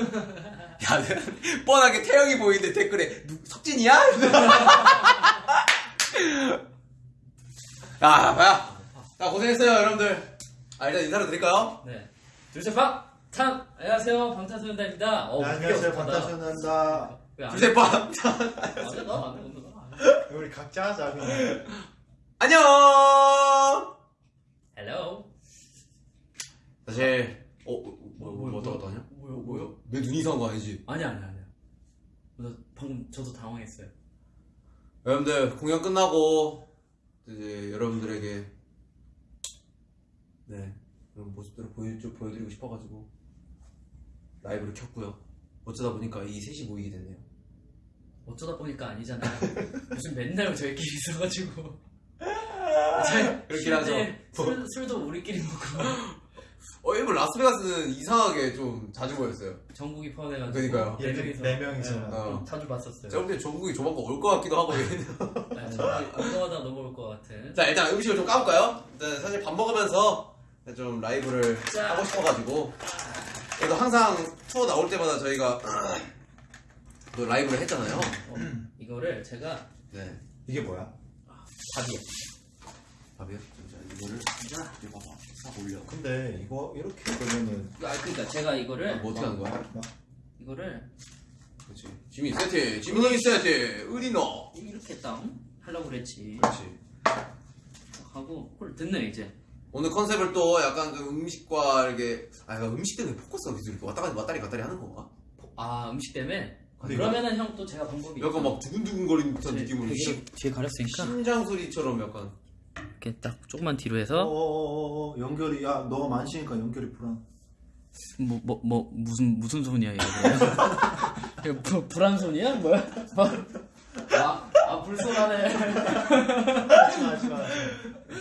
야, 뻔하게 태형이 보이는데 댓글에 누, 석진이야? 야, 야, 야 고생했어요 여러분들. 아 일단 인사를 드릴까요? 네. 둘셋 방! 탄! 안녕하세요 방탄소년단입니다. 어, 네, 안녕하세요 웃겨, 왜안 둘셋 빠. 안 해? 나안 해, 오늘 나안 해. 우리 각자 하자 그냥 안녕. Hello. 사실 어, 어 뭐, 뭐, 뭐, 어떡 하냐? 뭐요? 내 눈이 이상한 거 아니지? 아니야, 아니야, 아니야. 나 방금 저도 당황했어요. 여러분들 공연 끝나고 이제 여러분들에게 네 그런 모습들을 보여, 좀 보여드리고 싶어가지고 라이브를 켰고요. 어쩌다 보니까 이 셋이 모이게 됐네요. 어쩌다 보니까 아니잖아요. 요즘 맨날 저희끼리 있어가지고. 잘, 그렇긴 하죠. 술, 술도 우리끼리 먹고. 어 일본 라스베가스는 이상하게 좀 자주 모였어요. 전국이 포함해가지고. 그러니까요. 네 명이서. 네 명이서. 네, 어. 자주 봤었어요. 제가 볼때 전국이 조만간 올 것 같기도 하고 네, 전국이 운동하다 넘어올 것 같은. 자 일단 음식을 좀 까볼까요? 일단 사실 밥 먹으면서 좀 라이브를 자. 하고 싶어가지고 그래도 항상 투어 나올 때마다 저희가 또 라이브를 했잖아요. 어, 이거를 제가 네. 이게 뭐야? 밥이야. 밥이요? 자 이거를 자 이거 봐봐 싹 올려. 근데 이거 이렇게 그러면은 아 그러니까 제가 이거를 뭐 어떻게 하는 거야? 막 이거를 그렇지. 지민 세트, 지민이 세트, 의리너. 이렇게 딱 하려고 그랬지. 그렇지. 하고 홀 듣네 이제. 오늘 컨셉을 또 약간 그 음식과 이렇게 아 이거 음식 때문에 포커스가 계속 이렇게 왔다 갔다 왔다리 갔다리 하는 건가? 아 음식 때문에. 그러면은 형 또 제가 방법이. 약간 막 두근두근 거리는 듯한 네, 느낌으로 뒤에 가렸으니까 심장 소리처럼 약간 이렇게 딱 조금만 뒤로 해서 어어어어 연결이 야 너가 만시니까 연결이 불안 뭐 뭐 뭐 무슨 무슨 손이야 이거 이거 부, 불안 손이야 뭐야? 아, 아 불손하네. 하지마 하지마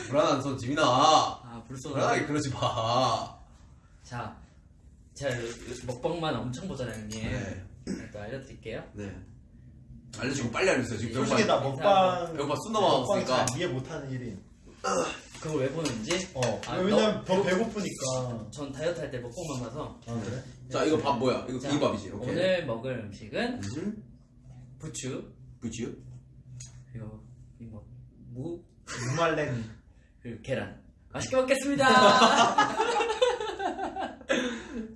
불안한 손 지민아 아 불안하게 불손하네. 그러지 마. 자, 제가 먹방만 엄청 보잖아요 형님. 네. 일단 알려드릴게요. 네. 알려주고 빨리 알려주세요. 지금 솔직히 배고파. 나 먹방 배고파 숨 먹방 넘어갔으니까. 잘 이해 못하는 일이 그걸 왜 보는지? 어 아, 왜냐면 너- 더 배고프니까 전 다이어트 할 때 먹방만 봐서. 아 그래? 자 이거 밥 뭐야? 이거 자, 비빔밥이지. 오케이. 오늘 먹을 음식은 음? 부추 그치요? 그리고 이뭐 무, 무말랭이 그리고 계란. 맛있게 먹겠습니다.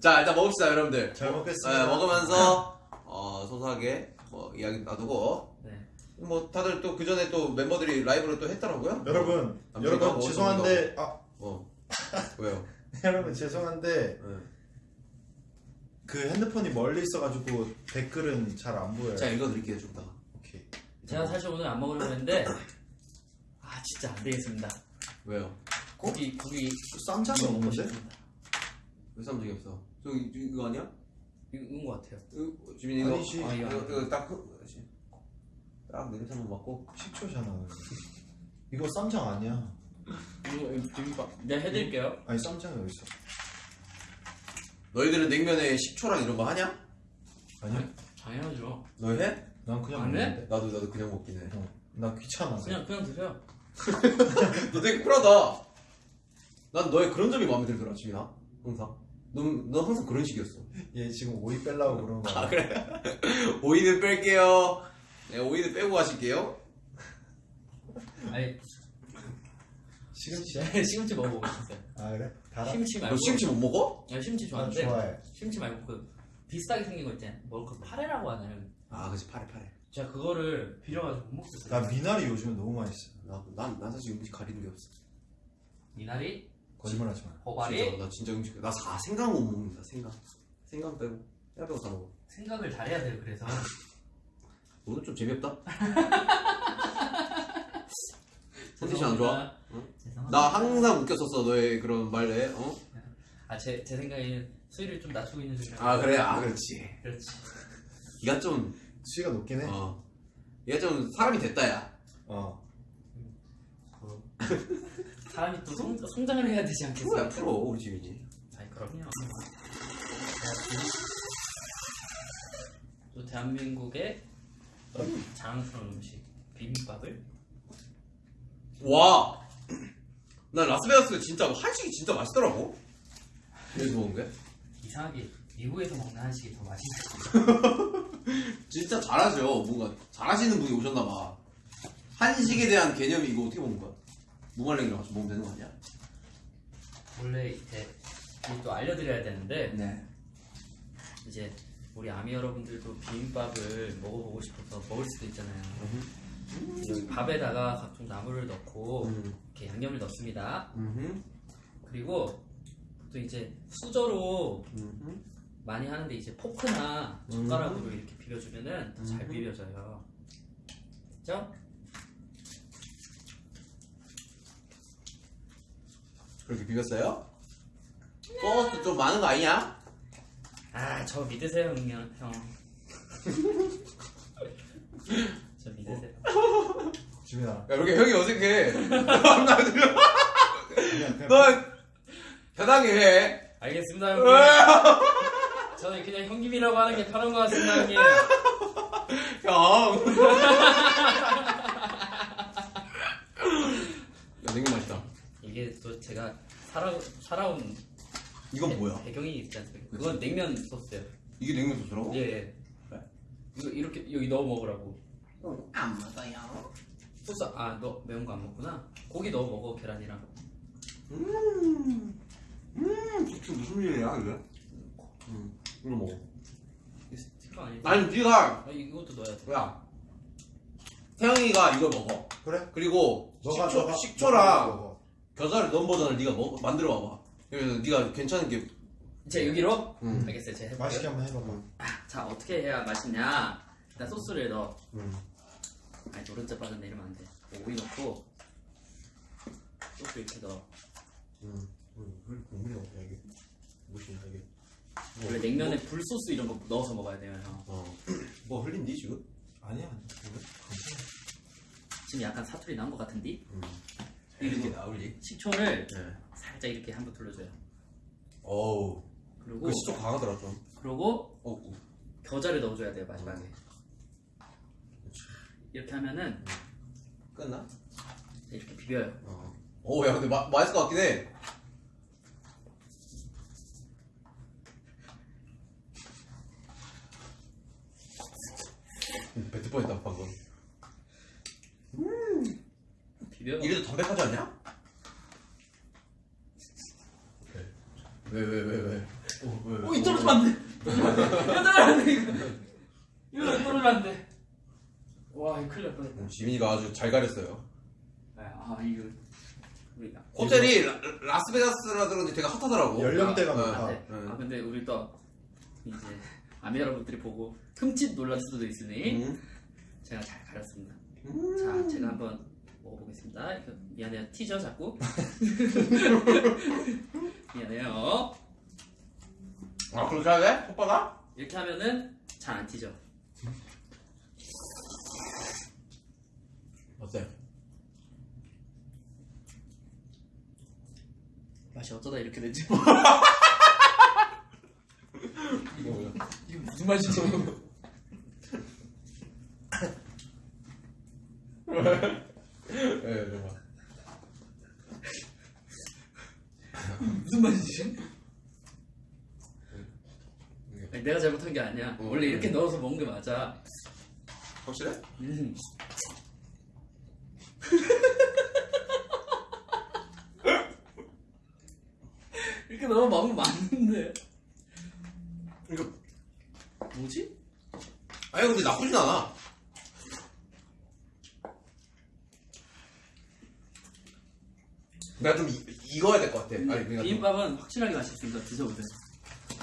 자 일단 먹읍시다 여러분들. 잘 네, 먹겠습니다 먹으면서 어, 소소하게 뭐 이야기 나누고 네. 뭐 다들 또 그 전에 또 멤버들이 라이브를 또 했더라고요. 여러분 여러분 뭐 죄송한데 아 어 왜요? 여러분 죄송한데 네. 그 핸드폰이 멀리 있어가지고 댓글은 잘 안 보여요 자 읽어드릴게요 좀 이따가. 오케이 제가 사실 오늘 안 먹으려고 했는데 아 진짜 안 되겠습니다. 왜요? 고기 고기 쌈장이 먹고 없는데? 싶습니다. 왜 쌈장이 없어? 저 이- 이거 아니야? 이건 것 같아요. 이거, 지민이 이거 아니지. 아, 이거 이거, 이거 딱 그- 딱 냄새 한번 맡고 식초잖아 이거 쌈장 아니야 이거 비빔밥. 네 해드릴게요. 아니 쌈장이 어딨어 너희들은 냉면에 식초랑 이런 거 하냐? 아니야? 당연하죠. 너 해? 난 그냥 안 해? 먹는데 나도 나도 그냥 먹긴 해. 어, 나 귀찮아 그냥 그냥 드세요. 너 되게 쿨하다. 난 너의 그런 점이 마음에 들더라, 지민아. 항상. 넌, 넌 항상 그런 식이었어. 얘 지금 오이 빼려고 그런 거야 아, 그래? 오이는 뺄게요. 네, 오이는 빼고 가실게요. 아니 시금치야? 시금치 먹어보고 싶었어요. 아 그래? 달아? 심치 말고. 너 심치 못 먹어? 아, 난 좋아하는데 좋아해 심치 말고 그 비슷하게 생긴 거 있잖아요. 뭐그 파래라고 하나요? 아, 그치, 파래, 파래. 제가 그거를 비려가지고 못 먹겠어요. 나 미나리 요즘에 너무 맛있어 나, 난, 난 사실 음식 가리는 게 없어. 미나리, 거짓말하지 마 진짜, 나 진짜 음식, 나 사, 생강 못 먹는다, 생강. 생강 빼고. 야 빼고 다 먹어. 생각을 잘해야 돼요. 그래서 오늘 좀 재미없다? 컨디션 안 좋아? 죄송합니다. 나 항상 웃겼었어, 너의 그런 말에, 어? 아제 제 생각에는 수위를 좀 낮추고 있는 중이라. 아, 그래? 아, 그렇지. 그렇지. 네가 좀, 수위가 높긴 해 어. 얘가 좀 사람이 됐다, 야. 어. 사람이 또 성, 성장을 해야 되지 않겠어요? 프로야, 프로, 우리 지민이. 아니 그럼요. 또 대한민국의 자랑스러운 음식 비빔밥을 와! 난 라스베가스 진짜 한식이 진짜 맛있더라고. 여기서 먹은 게? 이상하게 미국에서 먹는 한식이 더 맛있어요. 진짜 잘하죠. 뭔가 잘하시는 분이 오셨나 봐. 한식에 대한 개념이 이거 어떻게 먹는 거야? 무말랭이랑 같이 먹으면 되는 거 아니야? 원래 이제 또 알려드려야 되는데 네. 이제 우리 아미 여러분들도 비빔밥을 먹어보고 싶어서 먹을 수도 있잖아요. 여기 밥에다가 각종 나물을 넣고 음. 이렇게 양념을 넣습니다. 음. 그리고 또 이제 수저로 음. 많이 하는데 이제 포크나 젓가락으로 이렇게 비벼주면은 더잘 음. 비벼져요. 됐죠? 그렇게 비볐어요? 소스 좀 많은 거 아니냐? 아, 저 믿으세요, 형님. 형. 저 믿으세요. 지민아 야, 이렇게 형이 어색해. 너 편하게 해. 알겠습니다, 형님. 저는 그냥 형님이라고 하는 게 편한 것 같습니다, 형님. 형. 야, 냉면 맛있다. 이게 또 제가 살아, 살아온 이건 뭐야? 배경이 있지 않습니까? 그건 냉면 소스예요. 이게 냉면 소스라고? 예, 예. 그래? 이거 이렇게 여기 넣어 먹으라고. 안 맞아요. 소스 아너 매운 거 안 먹구나. 고기 넣어 먹어 계란이랑. 음. 음. 이게 무슨 일이야, 이게? 음. 이거 먹어. 이거 스티커 아니지? 아니, 네가 아, 이것도 넣어야 돼. 야. 태영이가 이걸 먹어. 그래? 그리고 너가 식초, 너가 식초랑 먹어. 겨자를 넣은 버전을 네가 먹, 만들어 봐봐. 그래서 네가 괜찮은 게 제 여기로? 음. 알겠어요. 제가 해볼게요. 맛있게 한번 해봐봐 아, 자 어떻게 해야 맛있냐? 일단 소스를 넣어. 음. 아니 노른자 빠졌네 이러면 안 돼. 오이 넣고 소스 이렇게 넣어. 음. 음. 국물이 없냐 이게? 무엇이냐 이게? 원래 냉면에 불 소스 이런 거 넣어서 먹어야 돼요. 형. 어. 뭐 흘린디 지금? 아니야 아니야 지금 약간 사투리 난 것 같은데? 음. 이렇게 나올리? 식초를 네. 살짝 이렇게 한번 둘러줘요. 어우. 그리고 그 시쪽 강하더라 좀. 그리고 어. 겨자를 넣어줘야 돼요 마지막에. 이렇게 하면은 끝나? 이렇게 비벼요. 어. 오, 야, 근데 마, 맛있을 것 같긴 해. 음, 뱉을 뻔했다, 방금. 비벼. 이래도 담백하지 않냐? 왜, 왜, 왜, 왜? 어, 왜, 왜? 오, 이 떨어지면 안 돼. 떨어지면 안 돼. 이거 떨어지면 안 돼. 이거. 이거 떨어지면 안 돼. 와, 이거 큰일 날 뻔했다. 음, 지민이가 아주 잘 가렸어요. 아, 이거. 우리 나. 호텔이 라, 라스베가스라 그런지 되게 핫하더라고. 연령대가 아, 많다. 네. 네. 아, 근데 우리 또 이제 아미 여러분들이 보고 흠칫 놀랄 수도 있으니 음. 제가 잘 가렸습니다. 음. 자, 제가 한번 먹어보겠습니다. 이거 미안해요. 티죠 자꾸. 미안해요. 아, 그렇게 해야 돼? 오빠가? 이렇게 하면은 잘 안 튀죠. 어때? 맛이 어쩌다 이렇게 되지? 이거 뭐야? 이게 무슨 맛이죠? 예, 잠깐. 무슨? 아니, 내가 잘못한 게 아니야. 어, 원래 이렇게 음. 넣어서 먹는 게 맞아. 확실해? 음. 이렇게 넣으면 먹으면 맞는데. 이거 뭐지? 아니 근데 나쁘진 않아. 내가 좀 이, 익어야 될 것 같아. 아니 그러니까 좀, 비빔밥은 확실하게 맛있으니까 드셔보세요.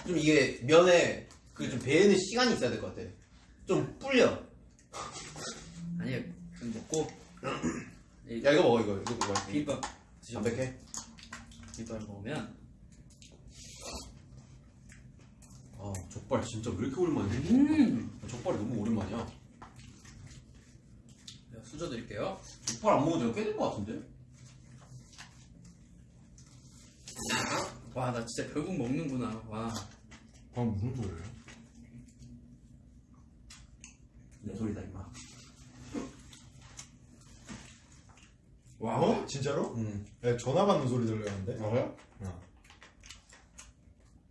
좀 이게 면에 그 좀 배는 시간이 있어야 될 것 같아. 좀 불려. 아니요, 좀 먹고. 이 야 이거 먹어 이거 이거 먹어. 비빔밥 드셔. 담백해. 비빔밥 먹으면 아 족발 진짜 왜 이렇게 오랜만이야? 음. 족발이 너무 오랜만이야. 내가 수저 드릴게요. 족발 안 먹은 지가 꽤 된 것 같은데? 와, 나 진짜 결국 먹는구나. 와. 아 무슨 소리야? 내 소리다 임마. 와. 어? 진짜로? 음. 야, 전화 받는 소리 들려는데? 아 그래? 어.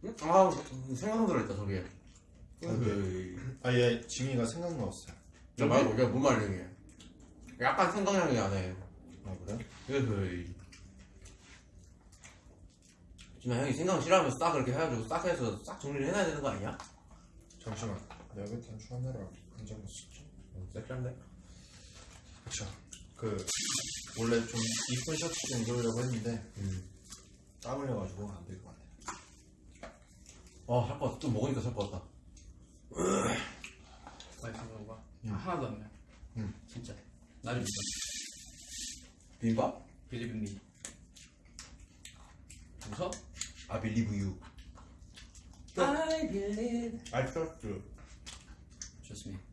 응? 아 생각 들어있다 에이. 아얘 지민이가 생각 넣었어요. 저 말고 이게 뭔 말이야 약간 생강향이 나네 아 그래? 에이. 지금 형이 생강 싫어하면서 싹 그렇게 해가지고 싹 해서 싹 정리를 해놔야 되는 거 아니야? 잠시만. 내가 그때 주하느라 안 적었었지. 섹시한데? 그쵸. 그 원래 좀 이쁜 셔츠 좀 입으려고 했는데 음. 땀 흘려가지고 안 될 것 같아. 아할 것 같아 또 먹으니까 살 것 같다 맛있는 거가 음. 하나도 안 나. 음. 진짜. 나를 믿어. 비빔밥? 빌리빈미. 웃어? I believe you I believe. I trust you. 좋습니다.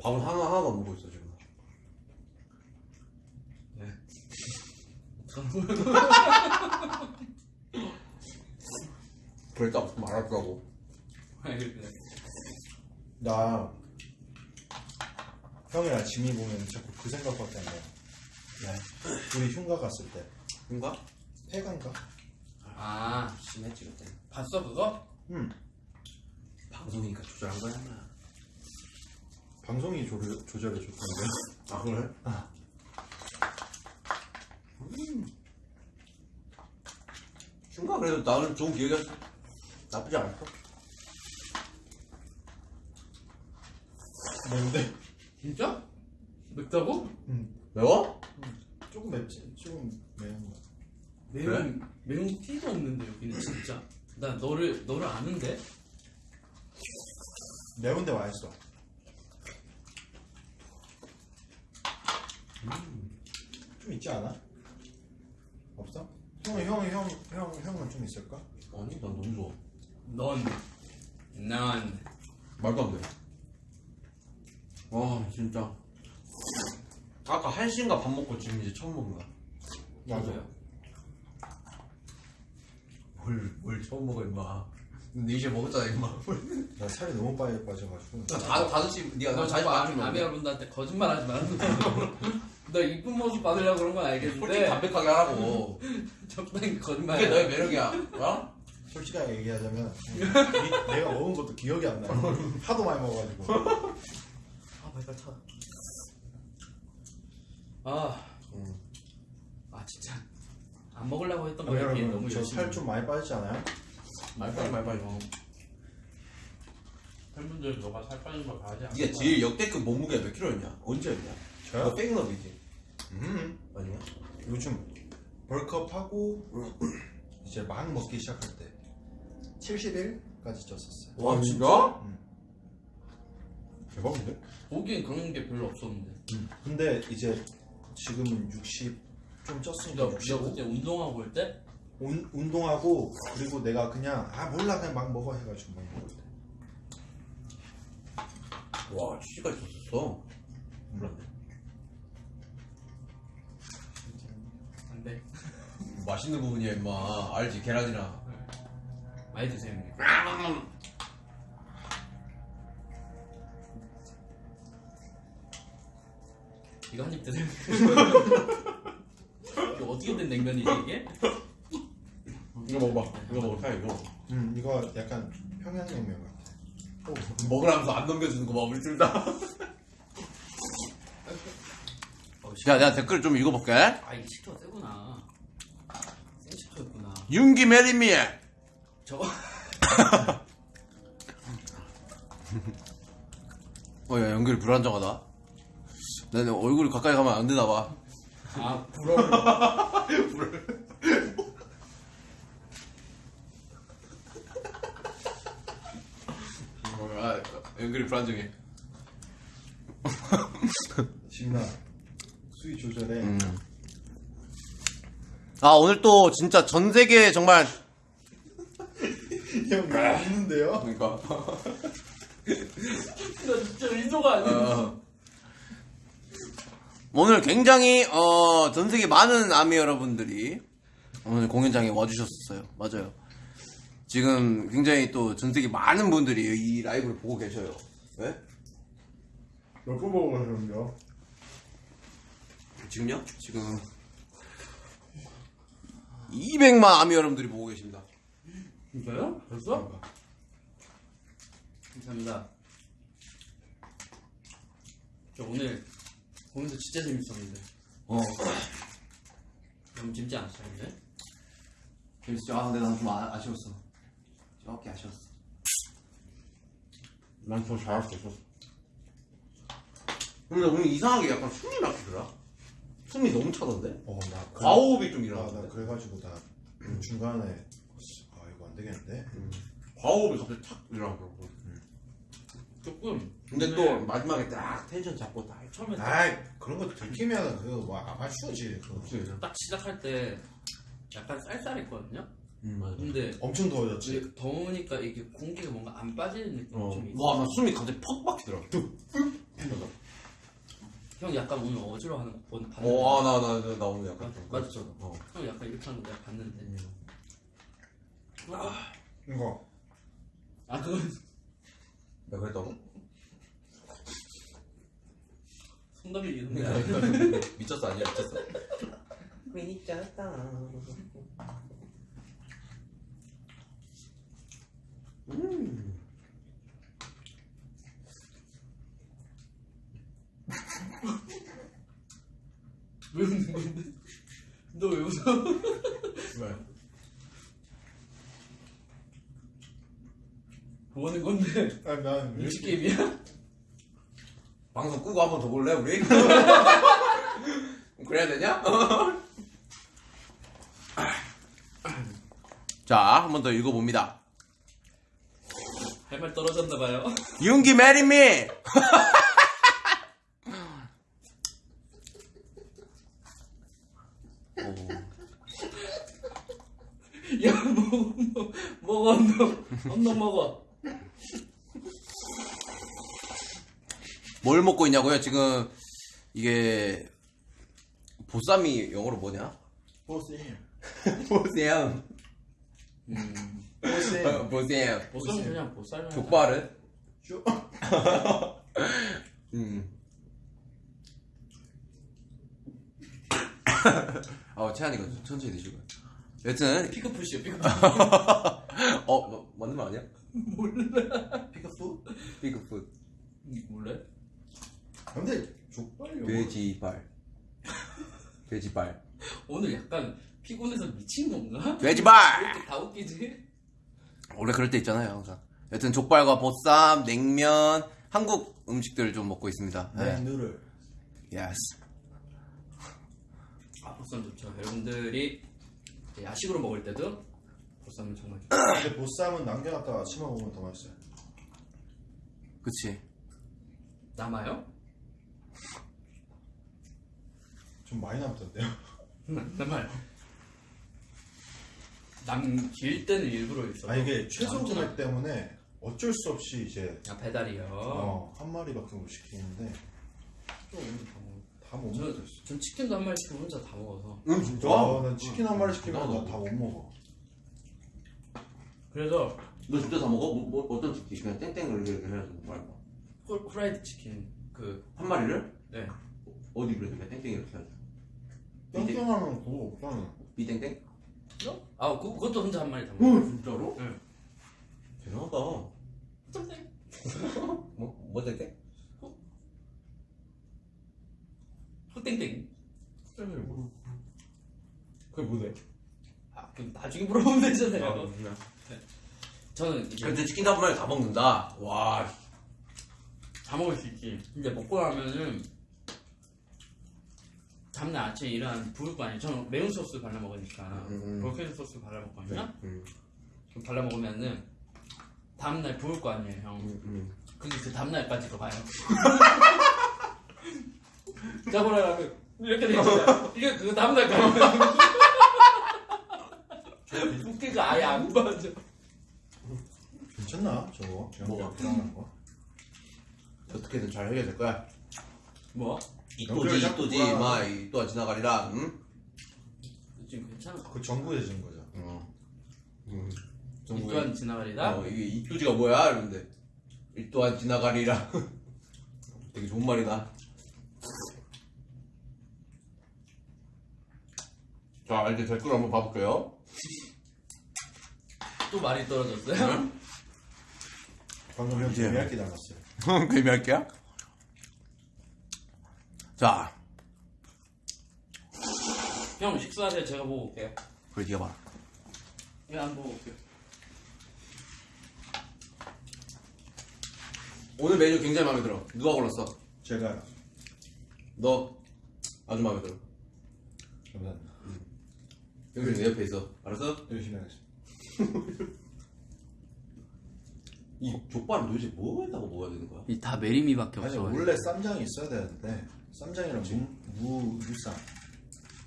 밥은 하나 하나도 안 먹고 있어 지금 네. 그랬다 말할 거고 알겠네. 나 형이랑 지민 보면 자꾸 그 생각밖에 안 나요. 네. 우리 흉가 갔을 때 인가? 폐간가? 아, 심했지 그때 봤어 그거? 응. 방송이니까 조절한 거야 인마. 방송이 조절, 조절해 줬던데. 아 그래? 흉가 그래도 나는 좋은 기억이 나쁘지 않았어 뭔데? 진짜? 맵다고? 매워? 조금 맵지? 조금 매운 거. 매운 매운 티가 없는데 여기는 진짜. 나 너를 너를 아는데? 매운데 맛있어. 좀 있지 않아? 없어? 형은 형은 형, 형, 형은 좀 있을까? 아니 난 너무 좋아 넌, 난. 말도 안 돼 와 진짜 아까 한시인가 밥 먹고 지금 이제 처음 먹는 거야 맞아요. 뭘, 뭘 처음 먹어 임마 근데 이제 먹었잖아 임마 나 살이 너무 빨리 빠져가지고. 다, 다섯시 니가 너너 자주 아, 맞추면 아미 여러분들한테 거짓말 하지 말라고. 너 이쁜 모습 받으려고 그런 건 솔직히 알겠는데 담백하게 하라고 적당히 거짓말. 그게 너의 매력이야 어? 솔직하게 얘기하자면 이- 내가 먹은 것도 기억이 안 나. 하도 많이 먹어가지고. 아 발발 차. 아, 응. 아 진짜 안 먹으려고 했던 어, 거에 비해 여러분 너무 저 열심히. 살좀 많이 빠지지 않아요? 말빨리 말빨리 어. 팬분들 너가 살 빠진 걸 봐야지. 않을까? 니가 제일 역대급 몸무게가 몇 킬로였냐? 언제였냐? 너 저요? 백너비지? 음. 아니야? 요즘 벌크업하고 이제 막 먹기 시작할 때 71까지 쪘었어요. 와 진짜? 응. 대박인데? 보기엔 그런 게 별로 없었는데. 근데 이제 지금은 60 좀 쪘으니까 너, 너 65. 그때 운동하고 올 때? 운, 운동하고 그리고 내가 그냥 아 몰라 그냥 막 먹어 해가지고 막 먹을 때. 와 70까지 줬었어 몰랐네 안 돼. 맛있는 부분이야 임마 알지 계란이랑 많이 드세요 형님. 이거 한 입 드세요. 어떻게 된 냉면이지 이게? 이거 먹어봐 이거 먹어 사 이거 음 이거 약간 평양냉면 같아. 먹으라면서 안 넘겨주는 거 봐 우리 둘다 어, 씨. 야 내가 댓글 좀 읽어볼게 아 이게 식초가 세구나. 생 식초였구나. 윤기 marry me 저거 어 야 연결이 불안정하다 나는 얼굴이 가까이 가면 안 되나 봐 아 불얼. 아, 연결이 불안정해 지민아 수위 조절해. 음. 아 오늘 또 진짜 전 세계 정말 형 웃는데요? 그러니까 나 진짜 의도가 아니야. 어, 오늘 굉장히 어, 전 세계 많은 아미 여러분들이 오늘 공연장에 와주셨어요. 맞아요. 지금 굉장히 또 전 세계 많은 분들이 이 라이브를 보고 계셔요. 왜? 몇번 보고 가셨는데요? 지금요? 지금 200만 아미 여러분들이 보고 계십니다. 진짜요? 벌써? 감사합니다. 저 오늘 보면서 진짜 재밌었는데. 어. 너무 재밌지 않았어요, 근데? 재밌지? 아, 근데 난좀 아쉬웠어. 조금 아쉬웠어. 난 더 잘할 수 있었어. 근데 오늘 이상하게 약간 숨이 막히더라. 숨이 너무 차던데? 어, 나 그- 과호흡이 좀 아, 나? 그래가지고 나 중간에 아 이거 안 되겠는데. 과호흡이 갑자기 탁 일어나더라고. 조금. 근데 또 오늘 마지막에 딱 텐션 잡고 딱 처음에 딱, 아이 그런 거 들키면 그거 뭐 아마추어지. 그거. 딱 시작할 때 약간 쌀쌀했거든요? 음, 맞아. 근데 엄청 더워졌지. 더우니까 이게 공기가 뭔가 안 빠지는 느낌이 어. 좀 있어. 와, 나 숨이 갑자기 퍽 막히더라. 형 약간 오늘 어지러워하는 거 본- 봤는데. 어, 아, 나, 나, 나, 나 오늘 약간 좀. 저도. 어. 형 약간 이렇게 하는 거 내가 봤는데. 이거 아, 그건 내가 그랬다고? 손담이 이런데. 미쳤어, 아니야, 미쳤어. 음. 왜 웃는 건데? 너 왜 웃어? 왜? 뭐 하는 건데? 아니 난 눈치 게임이야? 방송 끄고 한 번 더 볼래, 우리? 그래야 되냐? 자, 한 번 더 읽어봅니다. 할 말 떨어졌나 봐요. 윤기 marry me! 야, 먹어, 먹어, 먹어, 언덕. 언덕 먹어. 뭘 먹고 있냐고요? 지금 이게 보쌈이 영어로 뭐냐? 보세요. 보쌈. 음. 보세요. 보쌈. 보쌈 그냥 보쌈. 족발은? 쇼. 음. 아, 채한이가 천천히 드시고요. 여튼, 피크푸시요, 피크푸시. 어, 뭐, 맞는 말 아니야? 몰라. 피크푸? 피크푸. 몰래? 근데 족발이 돼지발. 돼지발. 오늘 약간 피곤해서 미친 건가? 왜 돼지발! 이렇게 다 웃기지? 원래 그럴 때 있잖아요, 항상. 여튼 족발과 보쌈, 냉면, 한국 음식들을 좀 먹고 있습니다. 네. 네. 누를. Yes. 아, 보쌈 좋죠. 여러분들이 이제 야식으로 먹을 때도 보쌈은 정말 좋죠. 근데 보쌈은 남겨놨다가 아침에 먹으면 더 맛있어요. 그치. 남아요? 좀 많이 남던데요. 남아요. 남길 때는 일부러 있어. 아 이게 최소 금액 때문에 어쩔 수 없이 이제 아, 배달이요. 어, 한 마리밖에 못 시키는데 또 오늘 다 먹어. 다못 저, 먹었어. 전 치킨도 한 마리 시키고 혼자 다 먹어서. 응, 진짜? 아, 난 치킨 한 마리 시키면 나도. 나다못 먹어. 그래서 너 진짜 다 먹어? 뭐, 뭐, 어떤 치킨? 그냥 땡땡을 이렇게 해서 말고. 후- 후라이드 치킨 그 한 마리를? 네. 어디 그래? 그냥 땡땡 이렇게 해서. 땡땡하면 그거 없잖아. 비땡땡? 아 그, 그것도 혼자 한 마리 다 먹어. 진짜로? 응. 대단하다. 땡땡. 뭐, 뭐 땡땡? 땡땡. 그게 뭐래? 아 그럼 나중에 물어보면 되잖아요. 그냥. 저는 이제 근데 치킨 한 마리 다 먹는다. 와. 다 먹을 수 있지. 근데 먹고 나면은 다음날 아침에 일어나면 부을 거 아니에요. 저는 매운 소스 발라 먹으니까 음, 음. 브로콜리 소스 발라 먹거든요. 음, 그럼 발라 먹으면은 다음날 부을 거 아니에요, 형. 음, 음. 근데 그 다음날까지 거 봐요. 짜보라면 이렇게 돼 있어요. 이게 그 다음날까지. 붓기가 아예 안 빠져. 괜찮나 저거? 뭐가? 불안한 거? 어떻게든 잘 해결될 거야. 뭐? 이또지, 이또지. 마, 이 또한 지나가리라, 응? 지금 괜찮아. 그 정부에 진 거죠. 어. 음. 이 또한 지나가리다. 어, 이게 이 또지가 뭐야? 이러는데. 이 또한 지나가리라. 되게 좋은 말이다. 자, 이제 댓글 한번 봐볼게요. 또 말이 떨어졌어요? 방금 형. 재미있게 나갔어요. 개미할게요. 자, 형 식사하세요. 제가 보고 올게요. 그래 네가 봐. 왜안 보고 올게요? 오늘 메뉴 굉장히 마음에 들어. 누가 골랐어? 제가 너 아주 마음에 들어. 감사합니다. 여기 내 옆에 있어. 알았어? 열심히 하겠습니다. 이 족발은 도대체 뭐에다가 먹어야 되는 거야? 이 다 메리미밖에 아니 없어. 원래 쌈장이 있어야 되는데 쌈장이랑 무, 무 무쌈.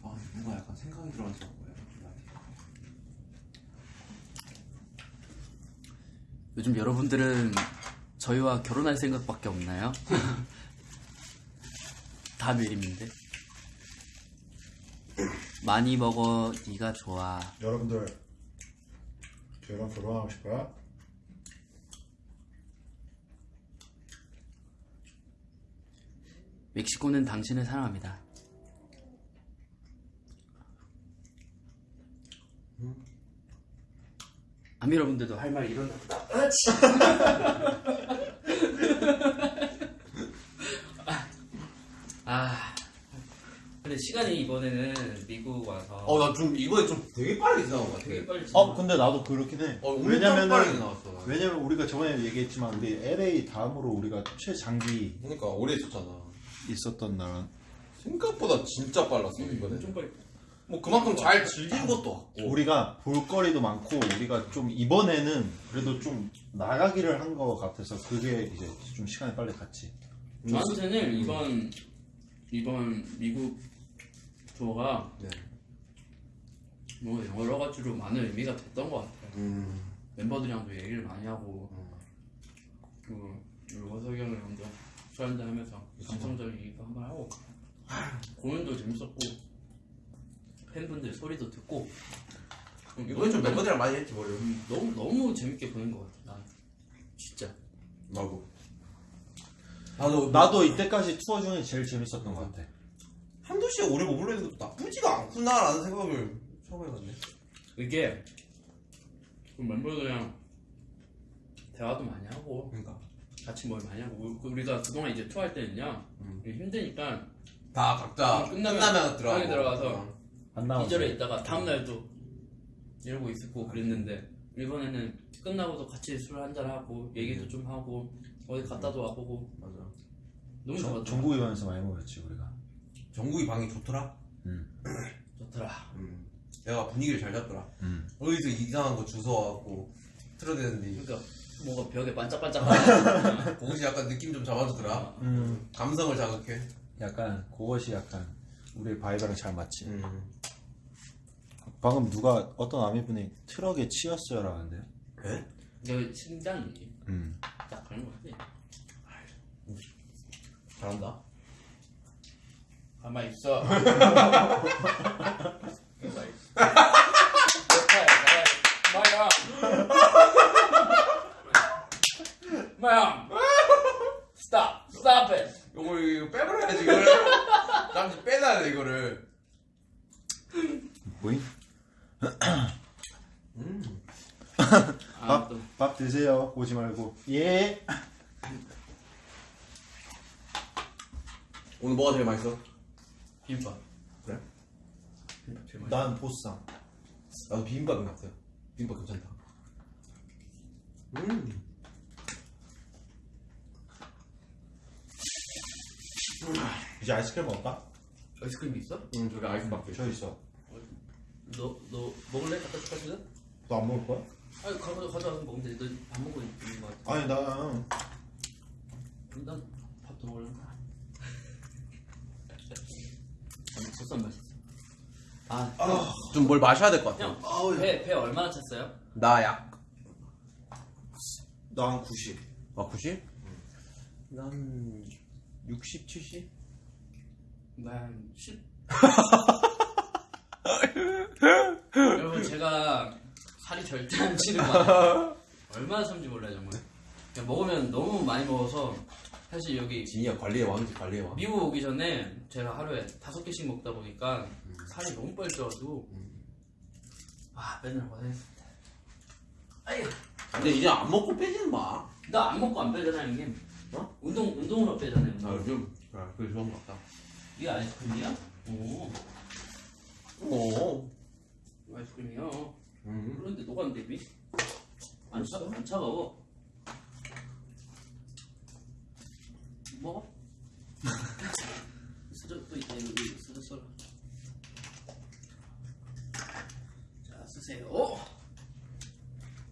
아, 뭔가 약간 생각이 들어가서 거야. 요즘 여러분들은 저희와 결혼할 생각밖에 없나요? 다 메림인데. 많이 먹어, 네가 좋아. 여러분들 저랑 결혼하고 싶어요? 멕시코는 당신을 사랑합니다. 아미 여러분들도 할 말 일어나. 아, 근데 시간이 이번에는 미국 와서 어, 나 좀 이번에 좀 되게 빠르게 지나간 것 같아. 되게 빨리 어 근데 나도 그렇긴 해. 어, 엄청 빠르게 나왔어. 나. 왜냐면 우리가 저번에 얘기했지만 우리 LA 다음으로 우리가 최장기 그러니까 오래 있었잖아. 있었던 나라. 생각보다 진짜 빨랐어 이번에. 좀 빨리. 뭐 그만큼 잘 즐긴 것도 같고. 우리가 볼거리도 많고 우리가 좀 이번에는 그래도 좀 나가기를 한 것 같아서 그게 이제 좀 시간이 빨리 갔지. 저한테는 이번 이번 미국 투어가 네. 뭐 여러 가지로 많은 의미가 됐던 것 같아요. 음. 멤버들이랑도 얘기를 많이 하고 그리고 원석이 형이랑 먼저 술 한잔 하면서 감성적인 얘기도 한번 하고 공연도 재밌었고 팬분들 소리도 듣고 이번에 좀 멤버들이랑 많이 했지 머리. 음, 너무 너무 재밌게 보는 것 같아. 난 진짜. 나도. 나도 나도 이때까지 투어 중에 제일 재밌었던 것 같아. 한두 시에 오래 머물러 있는 것도 나쁘지가 않구나라는 생각을 처음 해봤네. 이게 그 멤버들이랑 대화도 많이 하고 그러니까 같이 뭘 많이 하고 우- 우리가 그동안 이제 투어할 때는요 음. 우리 힘드니까 다 각자 끝나면 끝나면, 들어가고. 들어가서 안 나왔어. 이절에 있다가 다음 날도 이러고 있었고 그랬는데 이번에는 끝나고도 같이 술 한잔 하고 얘기도 좀 하고 어디 갔다도 와보고 맞아. 너무 정- 좋았던 전국에 가면서 많이 먹었지 우리가. 정국이 방이 좋더라. 좋더라 음. 내가 분위기를 잘 잡더라. 음. 어디서 이상한 거 주워와갖고 틀어대는데 그러니까 뭐가 벽에 반짝반짝하는 그것이 약간 느낌 좀 잡아주더라. 음. 감성을 자극해. 약간 그것이 약간 우리 바이브랑 잘 맞지. 음. 방금 누가 어떤 아미분이 트럭에 치였어요 라는데요. 네? 저 심장이 음. 딱 그런 거지 잘한다. 가만히 있어 마야 마야 stop stop it 이거 이거 빼버려야지 이거를. 잠시 빼놔야 돼 이거를. 뭐임? 음. 아, 또밥 드세요. 오지 말고. 예. 오늘 뭐가 제일 맛있어? 비빔밥 그래? 비빔밥 제일 맛있어 난 보쌈. 나도 비빔밥인 것 같아요. 비빔밥 괜찮다. 음. 이제 아이스크림 먹을까? 아이스크림 있어? 음, 저기 아이스박스. 저 있어. 너, 너 먹을래? 갖다 줄까 지금? 너 안 먹을 거야? 아니 가져, 가져와서 먹으면 돼. 너밥 먹고 있는 거 같아 아니 나 난밥더 먹을래 아니 보쌈 맛있어 아, 좀 뭘 마셔야 될 것 같아. 형, 배, 배 얼마나 찼어요? 나 약. 난 90. 아, 90? 난 60, 70? 난 10. 여러분, 제가 살이 절대 안 찌는 거. 얼마나 참지 몰라요, 정말. 그냥 먹으면 너무 많이 먹어서, 사실 여기 진이야 관리의 왕이지 관리의 왕. 미국 오기 전에 제가 하루에 다섯 개씩 먹다 보니까 살이 너무 빨리 쪄가지고, 와, 맨날 고생했습니다. 아유, 근데 이제 안 먹고 빼지는 마. 나 안 먹고 안 빼잖아 형님. 어? 운동 운동으로 빼잖아요. 운동. 요즘 아, 그게 좋은 것 같다. 이게 아이스크림이야? 오, 오. 아이스크림이야. 음. 그런데 녹았는데 미? 안, 차, 안 차가워. 먹어? 수저 또 있다 이거 수저 썰어. 자 쓰세요.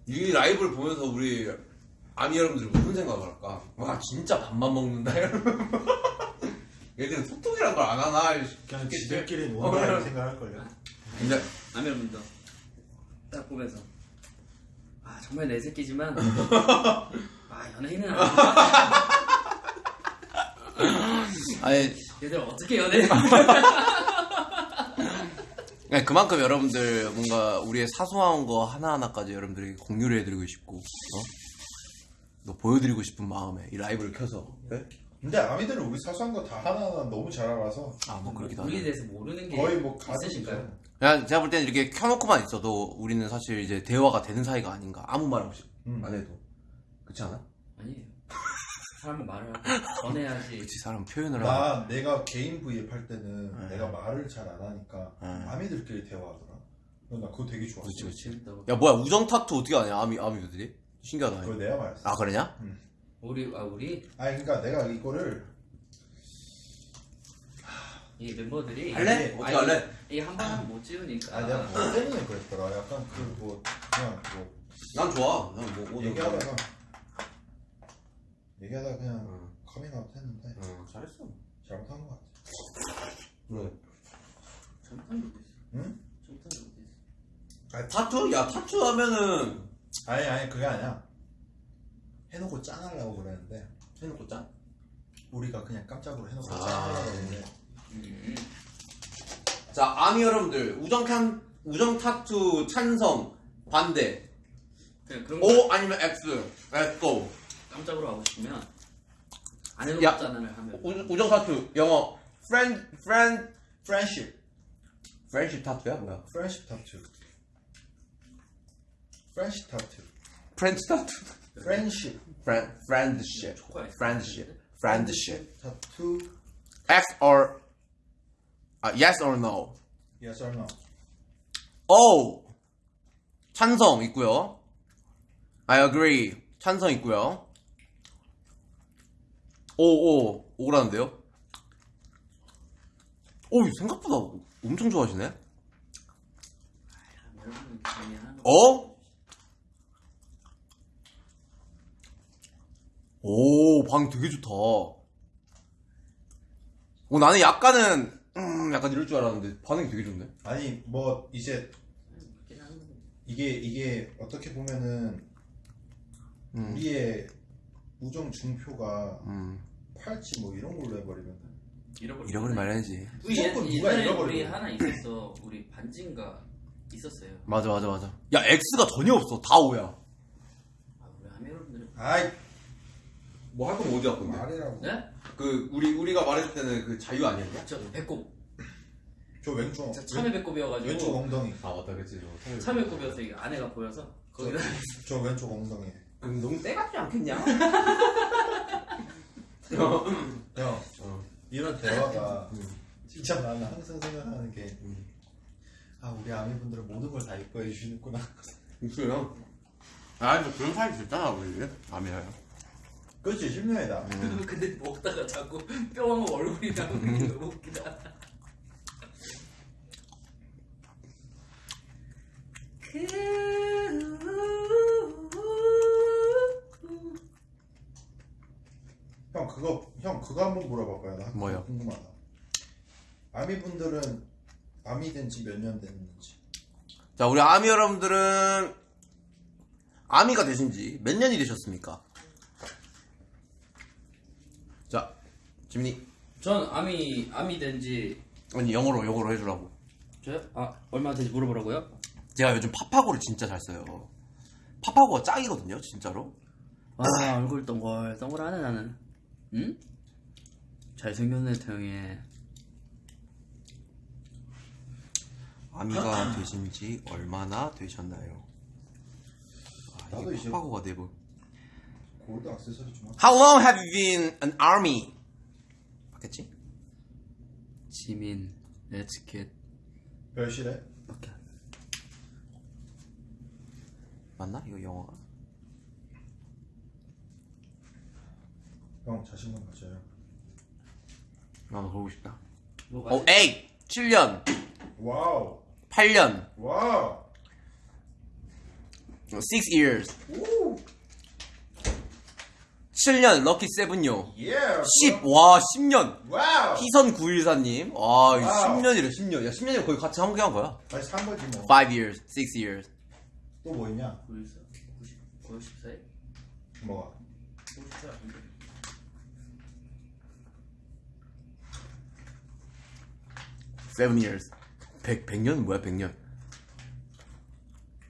이 라이브를 보면서 우리 아미 여러분들이 무슨 생각을 할까? 와 진짜 밥만 먹는다 이러면 얘들은 소통이란 걸 안 하나 그냥 싶겠지? 지들끼리 어, 뭔가 그래. 생각할걸요 근데 라면분도 딱 보면서 아 정말 내 새끼지만 아 연예인은 아니야. 아니 얘들 어떻게 연예인? 네, 그만큼 여러분들 뭔가 우리의 사소한 거 하나하나까지 여러분들에게 공유를 해드리고 싶고 어? 또 보여드리고 싶은 마음에 이 라이브를 켜서 네? 근데 아미들은 우리 사소한 거 다 하나하나 너무 잘 알아서 아 뭐 그렇기도 우리에 하죠 대해서 모르는 게 거의 뭐 있으실까요? 그냥 제가 볼 때는 이렇게 켜놓고만 있어도 우리는 사실 이제 대화가 되는 사이가 아닌가 아무 말 없이 음. 안 해도 그렇지 않아? 아니에요. 사람은 말을 하고 전해야지. 그치 사람 표현을 하고 나 내가 개인 V앱 할 때는 네. 내가 말을 잘 안 하니까 네. 아미들끼리 대화하더라 나 그거 되게 좋았어 그렇지 그렇지 재밌다고. 야 뭐야 우정 타투 어떻게 하냐 아미 아미들이 신기하다 그거 내가 말했어 아 그러냐? 우리 아 우리 아니 그러니까 내가 이거를 이 멤버들이 할래? 어떻게 할래? 이한 번은 못 지우니까. 아 내가 뭐 때문에 그랬더라 약간 그 뭐 그냥 뭐 난 좋아 난뭐 뭐, 얘기하다가 얘기하다가 그냥 응, 커밍아웃 했는데 응, 잘했어 잘못한 것 같아 그래 잘못한 것도 있어. 응? 잘못한 것도 있어. 아, 타투? 야 타투 하면은 아니 아니 그게 아니야 해놓고 짠하려고 그랬는데 해놓고 짠? 우리가 그냥 깜짝으로 해놓고 아. 짠하려고 했는데 음. 자 아미 여러분들 우정 탄 우정 타투 찬성 반대 그냥 그런 거 O 아니면 X Let's go 깜짝으로 하고 싶으면 안 해도 야. 없잖아를 하면 우, 우정 타투 영어 friend friend 프렌십 friendship 타투야 뭐야? 프렌십 타투 friend 타투 프렌십 friendship 초코야. friendship friendship 타투 X or 아, yes or no yes or no O 찬성 있고요. I agree 찬성 있고요. 오오 오라는데요? 오 생각보다 엄청 좋아하시네. 어? 오, 방 되게 좋다. 오, 나는 약간은, 음, 약간 이럴 줄 알았는데, 반응이 되게 좋네. 아니 뭐 이제. 이게 이게 어떻게 보면은 음, 우리의 우정 중표가 음, 팔찌 뭐 이런 걸로 해버리면 잃어버리. 잃어버린 말해야지. 우리 옛- 무조건 누가 옛날에 잃어버리고. 우리 하나 있었어. 우리 반지인가 있었어요. 맞아, 맞아, 맞아. 야, X가 전혀 없어. 다 O야. 아 우리 하메 여러분들은 아이 뭐할 거면 어디 할 건데? 말이라고 네? 그, 우리, 우리가 말했을 때는 그 자유 아니었냐? 저 배꼽. 저 왼쪽 저 참외 배꼽이어가지고. 왼쪽 엉덩이 아, 맞다, 그치. 참외 배꼽이어서 이게 안에가 보여서 거기다. 저 왼쪽 엉덩이 그럼 너무 때 같지 않겠냐? 형 어. 이런 대화가 진짜 나는 항상 생각하는 게아 우리 아미분들은 모든 걸 다 이뻐해 주시는구나 있어요. 아, 뭐 그런 사이 됐잖아, 우리. 아미야요. 그렇지 10년이다 근데 먹다가 자꾸 뿅하고 얼굴이 나오는 게 너무 웃기다. 형 그거 형 그거 한번 물어봐봐요 나 뭐요? 궁금하다 아미 분들은 아미 된지 몇 년 됐는지 자, 우리 아미 여러분들은 아미가 되신 지 몇 년이 되셨습니까? 자, 지민이. 전 아미 아미 된지 아니, 영어로, 영어로 해주라고. 저요? 아 얼마 된지 물어보라고요? 제가 요즘 파파고를 진짜 잘 써요. 파파고가 짱이거든요, 진짜로. 아 얼굴 동글 동글하네 나는. 응? 잘생겼네 태영이. 아미가 되신 지 얼마나 되셨나요? 아, 나도 이제 파고가 내부. 골드 액세서리 좀 How long have you been an army? 맞겠지? 지민 에티켓 별실해? 오케이. 맞나? 이거 영어가? 형 자신감 가져요 나도 보고 싶다. 뭐가 어, 8! 7년, 와우 8년, wow 6 years. 7년, lucky seven요. 예 10, 와, 10년. wow 희선 914님. 와, wow. 10년이래, 10년. 야, 10년이면 거의 같이 함께 한 거야. 다시 산 거지 5 뭐또 years, 6 years. 뭐 있냐 90, 90, 94에? 뭐가 94 아닌데? 7 years. 100, 100년은 뭐야, 100년.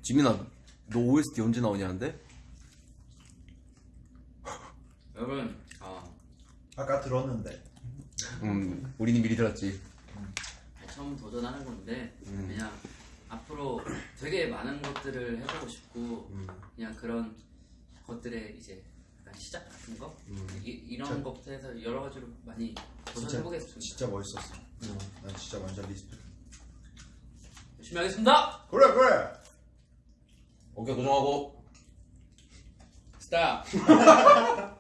지민아, 너 OST 언제 나오냐는데? 여러분 아. 아까 들었는데. 음, 우리는 미리 들었지. 처음 도전하는 건데 음. 그냥 앞으로 되게 많은 것들을 해보고 싶고 음. 그냥 그런 것들의 이제 약간 시작 같은 거? 음. 이, 이런 진짜- 것부터 해서 여러 가지로 많이 도전해보겠습니다. 진짜 멋있었어. 난 진짜 완전 respect. 열심히 하겠습니다! 그래 그래! 오케이, 고정하고. Stop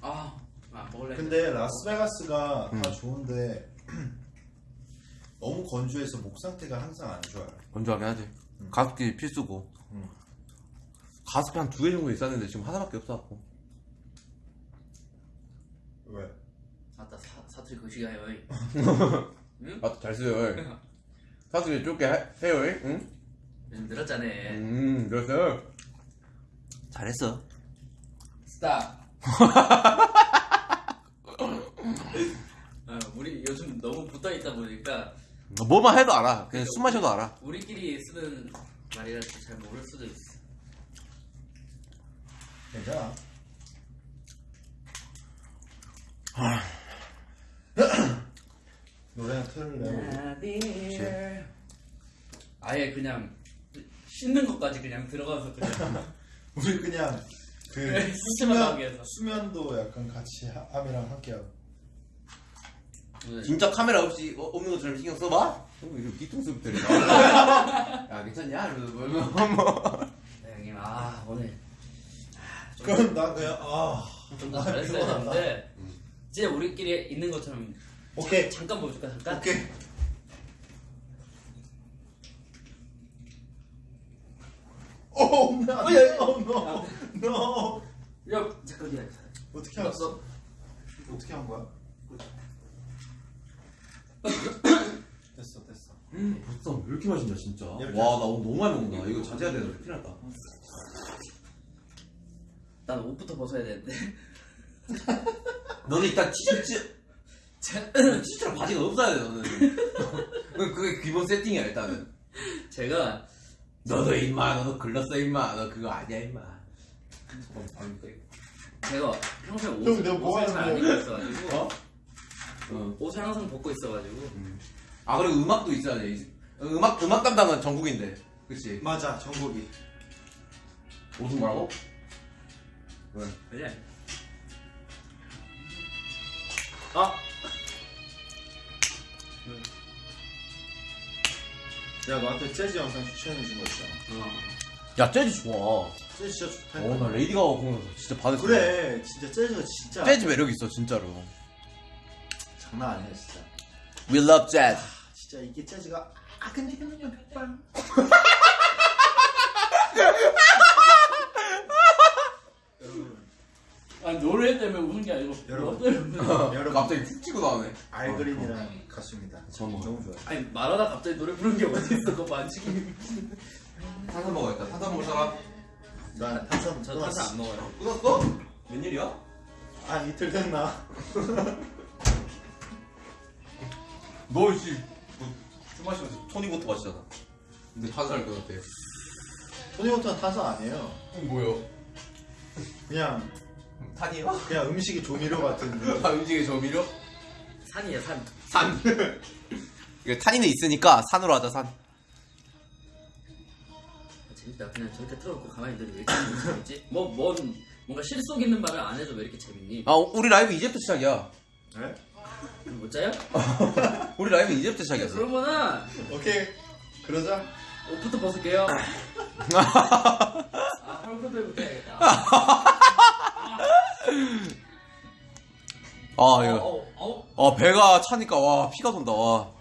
아, 아 먹을래 근데 라스베가스가 다 좋은데 너무 건조해서 목 상태가 항상 안 좋아요 건조하게 하지. 가습기 필수고. 음. 가습기 한 두 개 정도 있었는데 지금 하나밖에 없어갖고. 왜? 아따 사, 사투리 거시가요 아, 잘 쓰요. 가습기 좁게 해- 해요, 응? 요즘 늘었잖아 음, 그래서. 잘했어. 스탑 아, 우리 요즘 너무 붙어 있다 보니까 뭐만 해도 알아. 그냥 숨 마셔도 알아. 우리끼리 쓰는 말이라서 잘 모를 수도 있어 괜찮아 노래나 틀래 아예 그냥 씻는 것까지 그냥 들어가서 그냥. 우리 그냥 그 그래, 수면 하기 위해서. 수면도 약간 같이 하- 함이랑 함께하고. 오늘 진짜 카메라 없이 어, 없는 것처럼 신경 써봐? 어, 이거 뒤통수 들이 야, 괜찮냐? 이러면서 뭐, 뭐. 네, 형님 아 오늘. 그럼 나 그냥 아. 좀더 잘했어야 되는데 진짜 우리끼리 있는 것처럼 오케이 잠깐 보여줄까 잠깐? 오케이 오, 나, 어, 야, 야. 어, no, no. 야 잠깐이야 어떻게 알았어? 어떻게 한 거야? 됐어, 됐어. 벌써 왜 이렇게 마신다, 진짜. 와, 이렇게 나 오늘 너무 많이 먹는다. 이거 자제해야 되는데, 큰일 났다. 난 옷부터 벗어야 되는데 너는 일단 티셔츠, 티셔츠랑 바지가 없어야 돼, 너는. 그- 그게 기본 세팅이야, 일단은. 제가 너도 임마, 너도 글렀어, 임마. 너 그거 아니야, 임마. 제가 평소에 형, 옷을, 내가 뭐 옷을 잘안 하는데? 입고 있어가지고 어? 어. 옷을 항상 벗고 있어가지고 아, 그리고 음악도 있어야 돼. 음악, 음악 담당은 정국인데. 그치? 맞아, 정국이. 옷은 뭐라고? 왜? 그래 아! 내가 너한테 재즈 영상 추천해준 거 있잖아. 어. 야, 재즈 좋아. 재즈 진짜 좋다. 어, 나 레이디 가가 공연에서 진짜 받았어. 그래, 진짜 재즈가 진짜 재즈 매력 있어, 진짜로. 장난 아니야, 진짜. We love jazz. 진짜 이게 재즈가 아 근데 그냥 백방. 여러분, 아니 노래 때문에 웃은 게 아니고 여러분. 너 때문에. 여러분 갑자기 훅 치고 나오네. 알그린이랑 가수입니다. 저는 너무 좋아요. 아니 말하다 갑자기 노래 부르는 게 어디 있어 그거 만지기 탄산 먹어야겠다. 탄산 먹을 사람? 난 탄산 저 끊었어. 탄산 안 먹어요 끊었어? 웬일이야? 아 이틀 됐나? 너, 씨. 뭐, 술 마시면서 토닉워터 마시잖아. 근데 탄산을 끊었대. 토니워터는 탄산 아니에요. 그럼 뭐요? 그냥 탄이요? 그냥 음식의 조미료 같은. 아, 음식의 조미료? 산이야 산 산. 이거 탄이는 있으니까 산으로 하자 산. 재밌다. 그냥 저렇게 틀어놓고 가만히 있는데 왜 이렇게 재밌지? 뭐, 뭔, 뭔가 실속 있는 말을 안 해도 왜 이렇게 재밌니? 아 우리 라이브 이제부터 시작이야. 네? 못 자요? 우리 라이브 이제부터 시작이었어. 그러면은 오케이 그러자 옷부터 벗을게요. 아, 헐크 들고 해야겠다. 아 어, 이거. 아 배가 차니까 와 피가 돈다 와.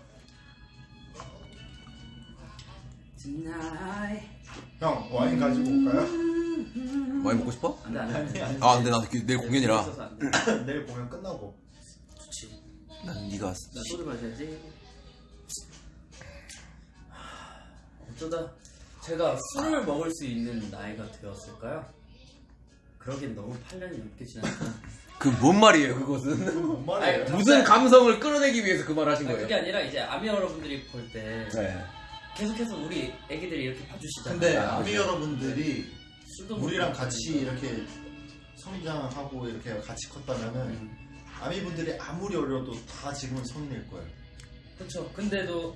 형 와인 가지고 올까요? 많이 먹고 싶어? 안 돼, 안 돼, 안 돼. 아니 아 근데 나 내일 공연이라. 내일 공연 끝나고 좋지. 난 네가 나 소주 마셔야지. 어쩌다 제가 술을 먹을 수 있는 나이가 되었을까요? 그러긴 너무 8년이 넘게 지났다. 그 뭔 말이에요 그것은? 뭔 말이에요? 아니, 무슨 감성을 끌어내기 위해서 그 말 하신 아니, 거예요? 그게 아니라 이제 아미 여러분들이 볼 때 네. 계속해서 우리 애기들이 이렇게 봐주시잖아요. 근데 아, 아미 여러분들이 술도 우리랑 먹고 같이 그러니까. 이렇게 성장하고 이렇게 같이 컸다면은 음, 아미 분들이 아무리 어려도 다 지금은 성인일 거예요. 그렇죠. 근데도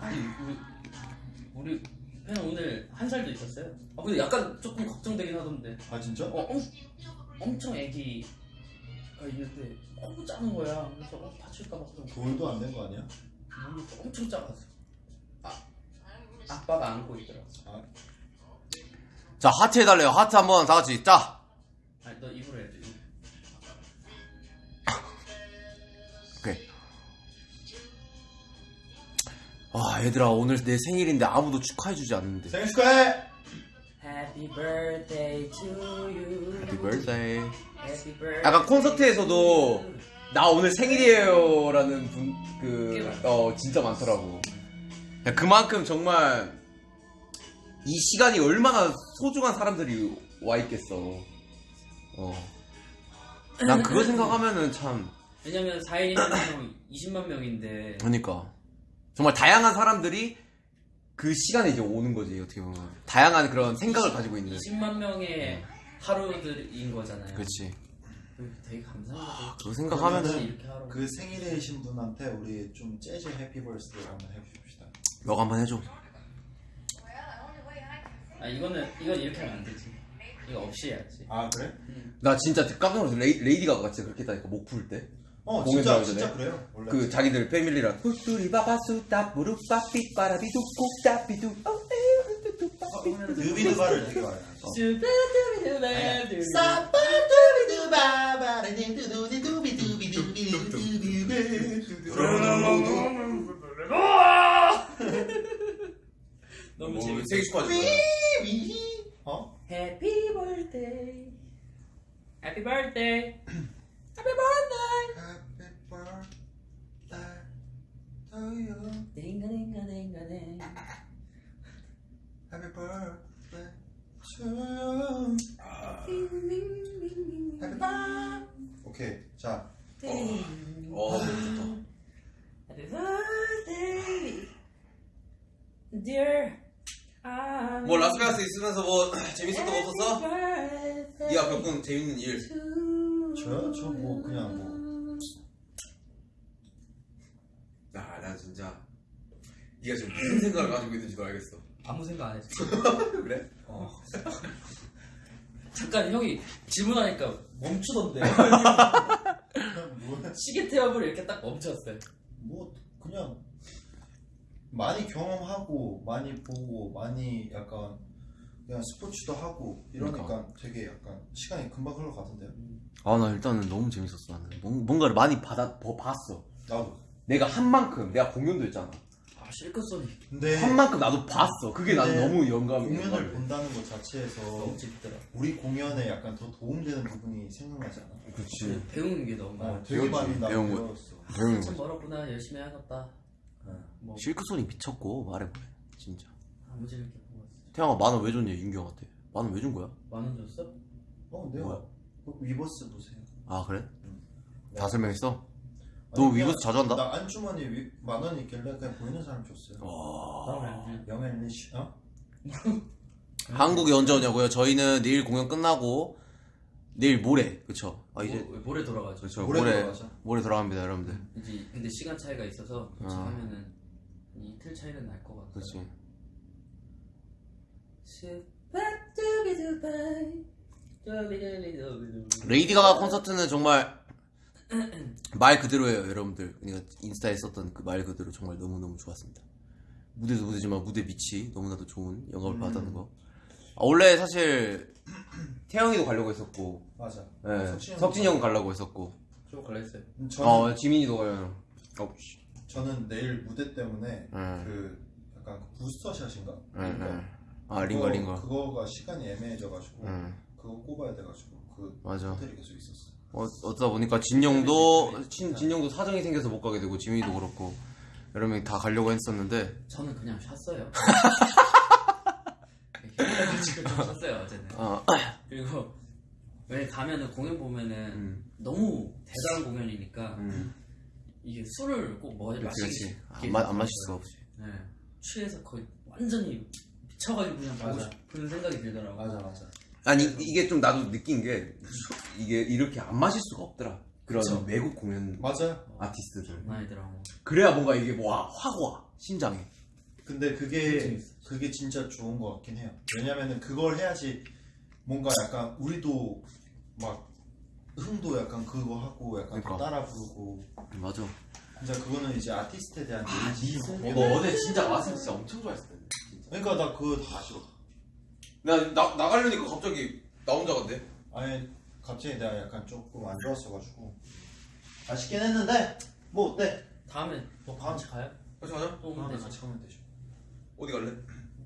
아니 우리 우리 그냥 오늘 한 살도 있었어요. 아 근데 약간 조금 걱정되긴 하던데. 아 진짜? 어, 엄, 엄청 애기가 있는데 너무 작은 거야. 그래서 어, 다칠까봐 좀 돌도 안 된 거 아니야? 몸이 엄청 작았어. 아, 아빠가 안고 있더라고. 자 하트 해달래요 하트 한번 다 같이 짜. 아니 너 입으로 아 얘들아 오늘 내 생일인데 아무도 축하해주지 않는데. 생일 축하해! Happy birthday to you. Happy birthday. Happy birthday. 약간 콘서트에서도 나 오늘 생일이에요 라는 분꽤 그. 어 진짜 많더라고. 야, 그만큼 정말 이 시간이 얼마나 소중한 사람들이 와 있겠어. 어. 난 그거 생각하면은 참 왜냐면 4일이면 20만 명인데 그러니까 정말 다양한 사람들이 그 시간에 이제 오는 거지 어떻게 보면 다양한 그런 생각을 가지고 있는. 20만 명의 하루들인 거잖아요. 그렇지. 되게 감사하다. 그거 생각하면은 이렇게 하루. 그 생일이신 분한테 우리 좀 재즈 해피 벌스데이 한번 해줍시다. 너가 한번 해줘. 아 이거는 이건 이렇게 하면 안 되지. 이거 없이 해야지. 아 그래? 나 진짜 깜짝 놀랐어. 레이, 레이디 가가 진짜 그렇게 했다니까 목 풀 때. 어 공연 진짜 진짜? 그래요. 원래 그 자기들 패밀리랑 훌뚜리 바바수다 무릎바삐 빠라비두 꾹따비두 어, 드비드바를 되게 많이 하죠. 너무 재밌어. 생일 축하하지 어? Happy birthday. Happy birthday. Happy birthday. 딩가 딩가 딩가 딩. Happy birthday to you. Happy birthday. 오케이 자어 좋다 Happy birthday, dear. 뭐 라스베가스 있으면서 뭐 재밌었던 거 없었어? birthday 네가 겪은 재밌는 일 to 저요? 저 뭐 그냥 뭐 아, 나 진짜 네가 지금 무슨 생각을 가지고 있는지도 알겠어 아무 생각 안 했어. 그래? 어. 잠깐 형이 질문하니까 멈추던데. 뭐, 시계 태엽을 이렇게 딱 멈췄어요. 뭐 그냥 많이 경험하고 많이 보고 많이 약간 그냥 스포츠도 하고 이러니까 되게 약간 시간이 금방 흘러가던데요. 아 나 일단은 너무 재밌었어 나는 뭔- 뭔가를 많이 받아 버- 봤어 나도. 내가 한 만큼 내가 공연도 했잖아 아 실컷 소리 근데 한 만큼 나도 봤어 그게 나는 근데 너무 영감이 공연을 영감이 본다는 것 자체에서 너무 재밌더라. 우리 공연에 약간 더 도움되는 부분이 생각나지 않아? 그렇지 배우는 게 너무 많아. 어, 되게 많이 나 배운 거. 배웠어. 배우는 참 거지 멀었구나 열심히 해야겠다. 어. 뭐 실크손이 미쳤고 말해보래 진짜 아무 있어. 태양아 만원 왜 줬냐 윤경한테 만원 왜 준 거야? 만원 줬어? 어, 내가 뭐야? 그 위버스 보세요. 아 그래? 네. 다 설명했어? 아니, 너 위버스 자주 한다? 나 안주머니 위, 만 원이 있길래 그냥 보이는 사람 줬어요. 와 나는 영앤리시 어? 한국에 언제 오냐고요? 저희는 내일 공연 끝나고 내일 모레 그쵸 아 이제 모, 모레 돌아가죠. 그쵸 모레 모레 돌아가죠. 모레 돌아갑니다 여러분들 이제 근데 시간 차이가 있어서 같이 아. 하면은 이틀 차이는 날 것 같아요. 그렇지 레이디 가가 콘서트는 정말 말 그대로예요 여러분들 그러니까 인스타에 썼던 그 말 그대로 정말 너무너무 좋았습니다 무대도 무대지만 무대 밑이 너무나도 좋은 영감을 받았는 거 아, 원래 사실 태영이도 가려고 했었고 맞아. 예, 석진이 석진이 형 가려고 했었고 좀 갈랬어요. 음, 저는 어 지민이도 가요 어, 씨. 저는 내일 무대 때문에 음. 그 약간 그 부스터 샷인가? 예, 링거. 예. 아 링거 그거- 링거 그거가 시간이 애매해져가지고 음. 그거 꼽아야 돼가지고 그 맞아. 호텔이 계속 있었어. 어, 어쩌다 보니까 진영도 진, 진영도 사정이 생겨서 못 가게 되고 지민이도 그렇고 여러 명이 다 가려고 했었는데 저는 그냥 쉬었어요. 지금 좀 쉬었어요 어제는. 어, 그리고 왜 가면은 공연 보면은 음. 너무 대단한 공연이니까 음, 이게 술을 꼭 마시기 그렇지 안, 마, 안 마실 수가 없지 네. 취해서 거의 완전히 미쳐가지고 그냥 보고 맞아. 싶은 생각이 들더라고. 맞아 맞아. 아니 이- 이게 좀 나도 느낀 게 이게 이렇게 안 마실 수가 없더라 그런 그쵸. 외국 공연 맞아요. 아티스트들 나이더라고. 그래야 뭔가 이게 뭐확와 심장에 근데 그게. 그게 진짜 좋은 것 같긴 해요. 왜냐면은 그걸 해야지 뭔가 약간 우리도 막 흥도 약간 그거 하고 약간 그러니까. 따라 부르고 맞아 진짜 그거는 이제 아티스트에 대한 예의. 너 어제 진짜 마스크 진짜 엄청 좋아했을 텐데 그러니까 나 그거 다 아쉬워. 나, 나, 나가려니까 갑자기 나 혼자 간대 아니 갑자기 내가 약간 조금 안 좋았어가지고 아쉽긴 했는데 뭐 어때? 다음에 뭐 같이 가요? 같이 가자 또 오면 다음에 되죠. 같이 가면 되죠. 어디 갈래?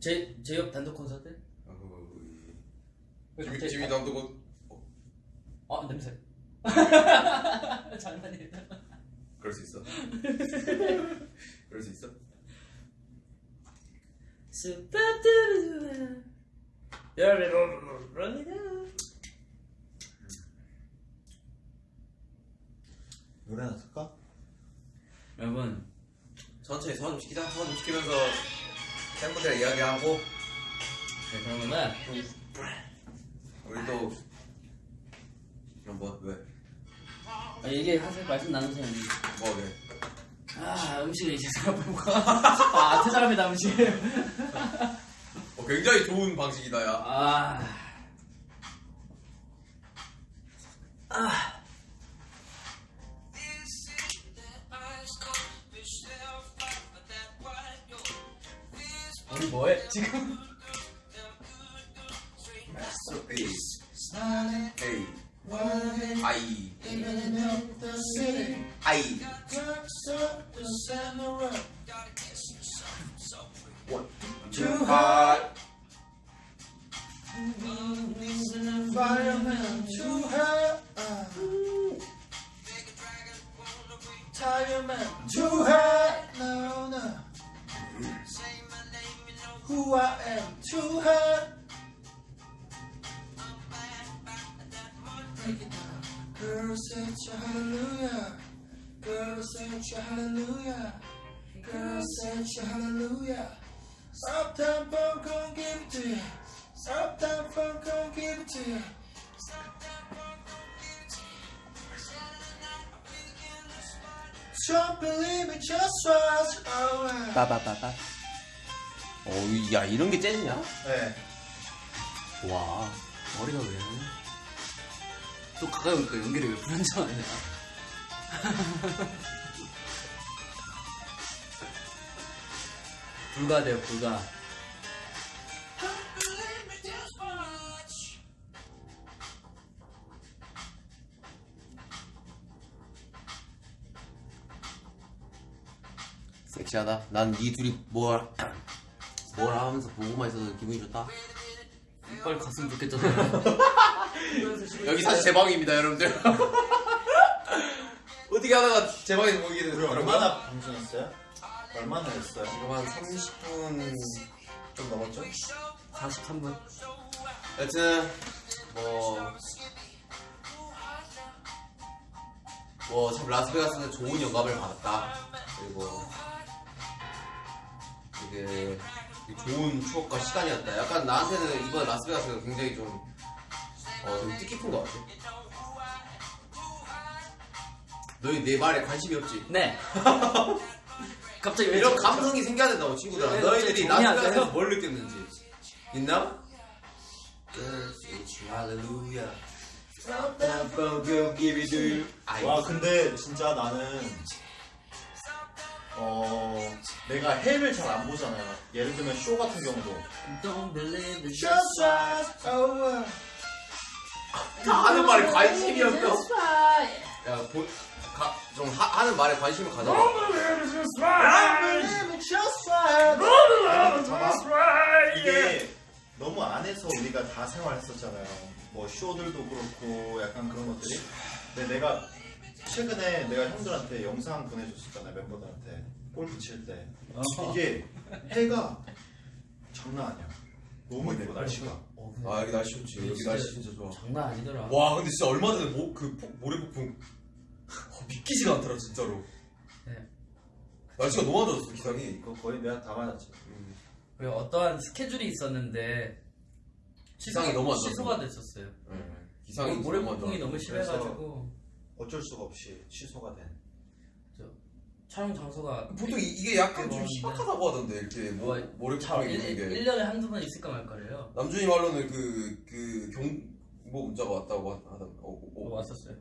제 제홉 단독 콘서트? 아, 갑자기- 지민, 지민 남도 곧 아 냄새. 장난이에요. 그럴 수 있어 그럴 수 있어 스파트루 루루. 여러분 노래나 틀까? 여러분 천천히 소화 좀 시키자 소화 좀 시키면서 팬분들이랑 이야기하고 네, 그러면은 우리 또 뭐, 왜? 아, 이게 사실 말씀 나누세요. 뭐, 왜? 아 음식을 이제 생각해보고 아 퇴장합니다 음식. 어, 굉장히 좋은 방식이다, 야. 아. 우리 뭐해 지금? Masterpiece. Hey. 아이. 아이. One. Too hot. Needs too hot. Tiger too hot. No, no. Say my name, you know who I am. Too hot. Break it down. Girl, such a hallelujah. Girl, say a hallelujah. Girl, say a hallelujah. Don't believe it, just. Oh, 빠바바바. 어, 이- 야, 이런 게 재즈냐? 네. 와. 머리가 왜? 또 가까이 오니까 연결이 왜 불안정하냐? 불가돼요 불가. 섹시하다. 난 이 둘이 뭘, 뭘 하면서 보고만 있어서 기분이 좋다. 빨리 갔으면 좋겠잖아요. 여기 사실 제 방입니다, 여러분들. 어떻게 하다가 제 방에서 보게 우리 됐어요? 얼마나 방송했어요? 얼마나 했어요? 지금 한 30분 좀 넘었죠? 43분. 여튼 뭐. 뭐, 참, 라스베가스는 좋은 영감을 받았다. 그리고, 되게 좋은 추억과 시간이었다. 약간 나한테는 이번 라스베가스가 굉장히 좀, 어, 되게 뜻깊은 것 같아. 너희 내 말에 관심이 없지? 네. 갑자기 왜 이런 저- 감성이 생겨야 된다고 친구들아. 왜 너희들이 정리하세요? 뭘 느꼈는지 있나? 와 근데 진짜 나는 어 내가 헬을 잘안 보잖아요. 예를 들면 쇼 같은 경우도 Don't believe the Just right over. 다 하는 말에 관심이 없어. 야, 보, 가, 좀 하, 하는 말에 관심을 가져. 이게 너무 안에서 우리가 다 생활했었잖아요. 뭐 쇼들도 그렇고 약간 그런 것들이. 근데 내가 최근에 내가 형들한테 영상 보내줬었잖아요 멤버들한테 골프 칠 때. 이게 해가 장난 아니야. 너무 예뻐 날씨가. 어, 아, 여기 날씨 좋지. 여기 날씨 진짜 좋아. 장난 아니더라. 와, 근데 진짜 얼마 전에 모, 그 폭, 모래 폭풍 어, 믿기지가 않더라, 진짜로. 네. 날씨가 너무 안 좋았어, 기상이. 이거 거의 내가 다 맞았지. 그리고 어떠한 스케줄이 있었는데 기상이 너무 안 좋았어. 취소가 됐었어요. 기상이 모래 너무 안 폭풍이 좋았어. 너무 심해가지고 어쩔 수가 없이 취소가 된. 촬영 장소가 보통 이, 이게 약간 좀. 희박하다고 하던데, 이렇게 뭐, 뭐, 모래 자, 폭풍이 1, 있는 게. 1년에 한두 번 있을까 말까래요. 남준이 말로는 그, 그 경보 문자가 왔다고 하- 하던, 어, 어, 어, 어. 왔었어요.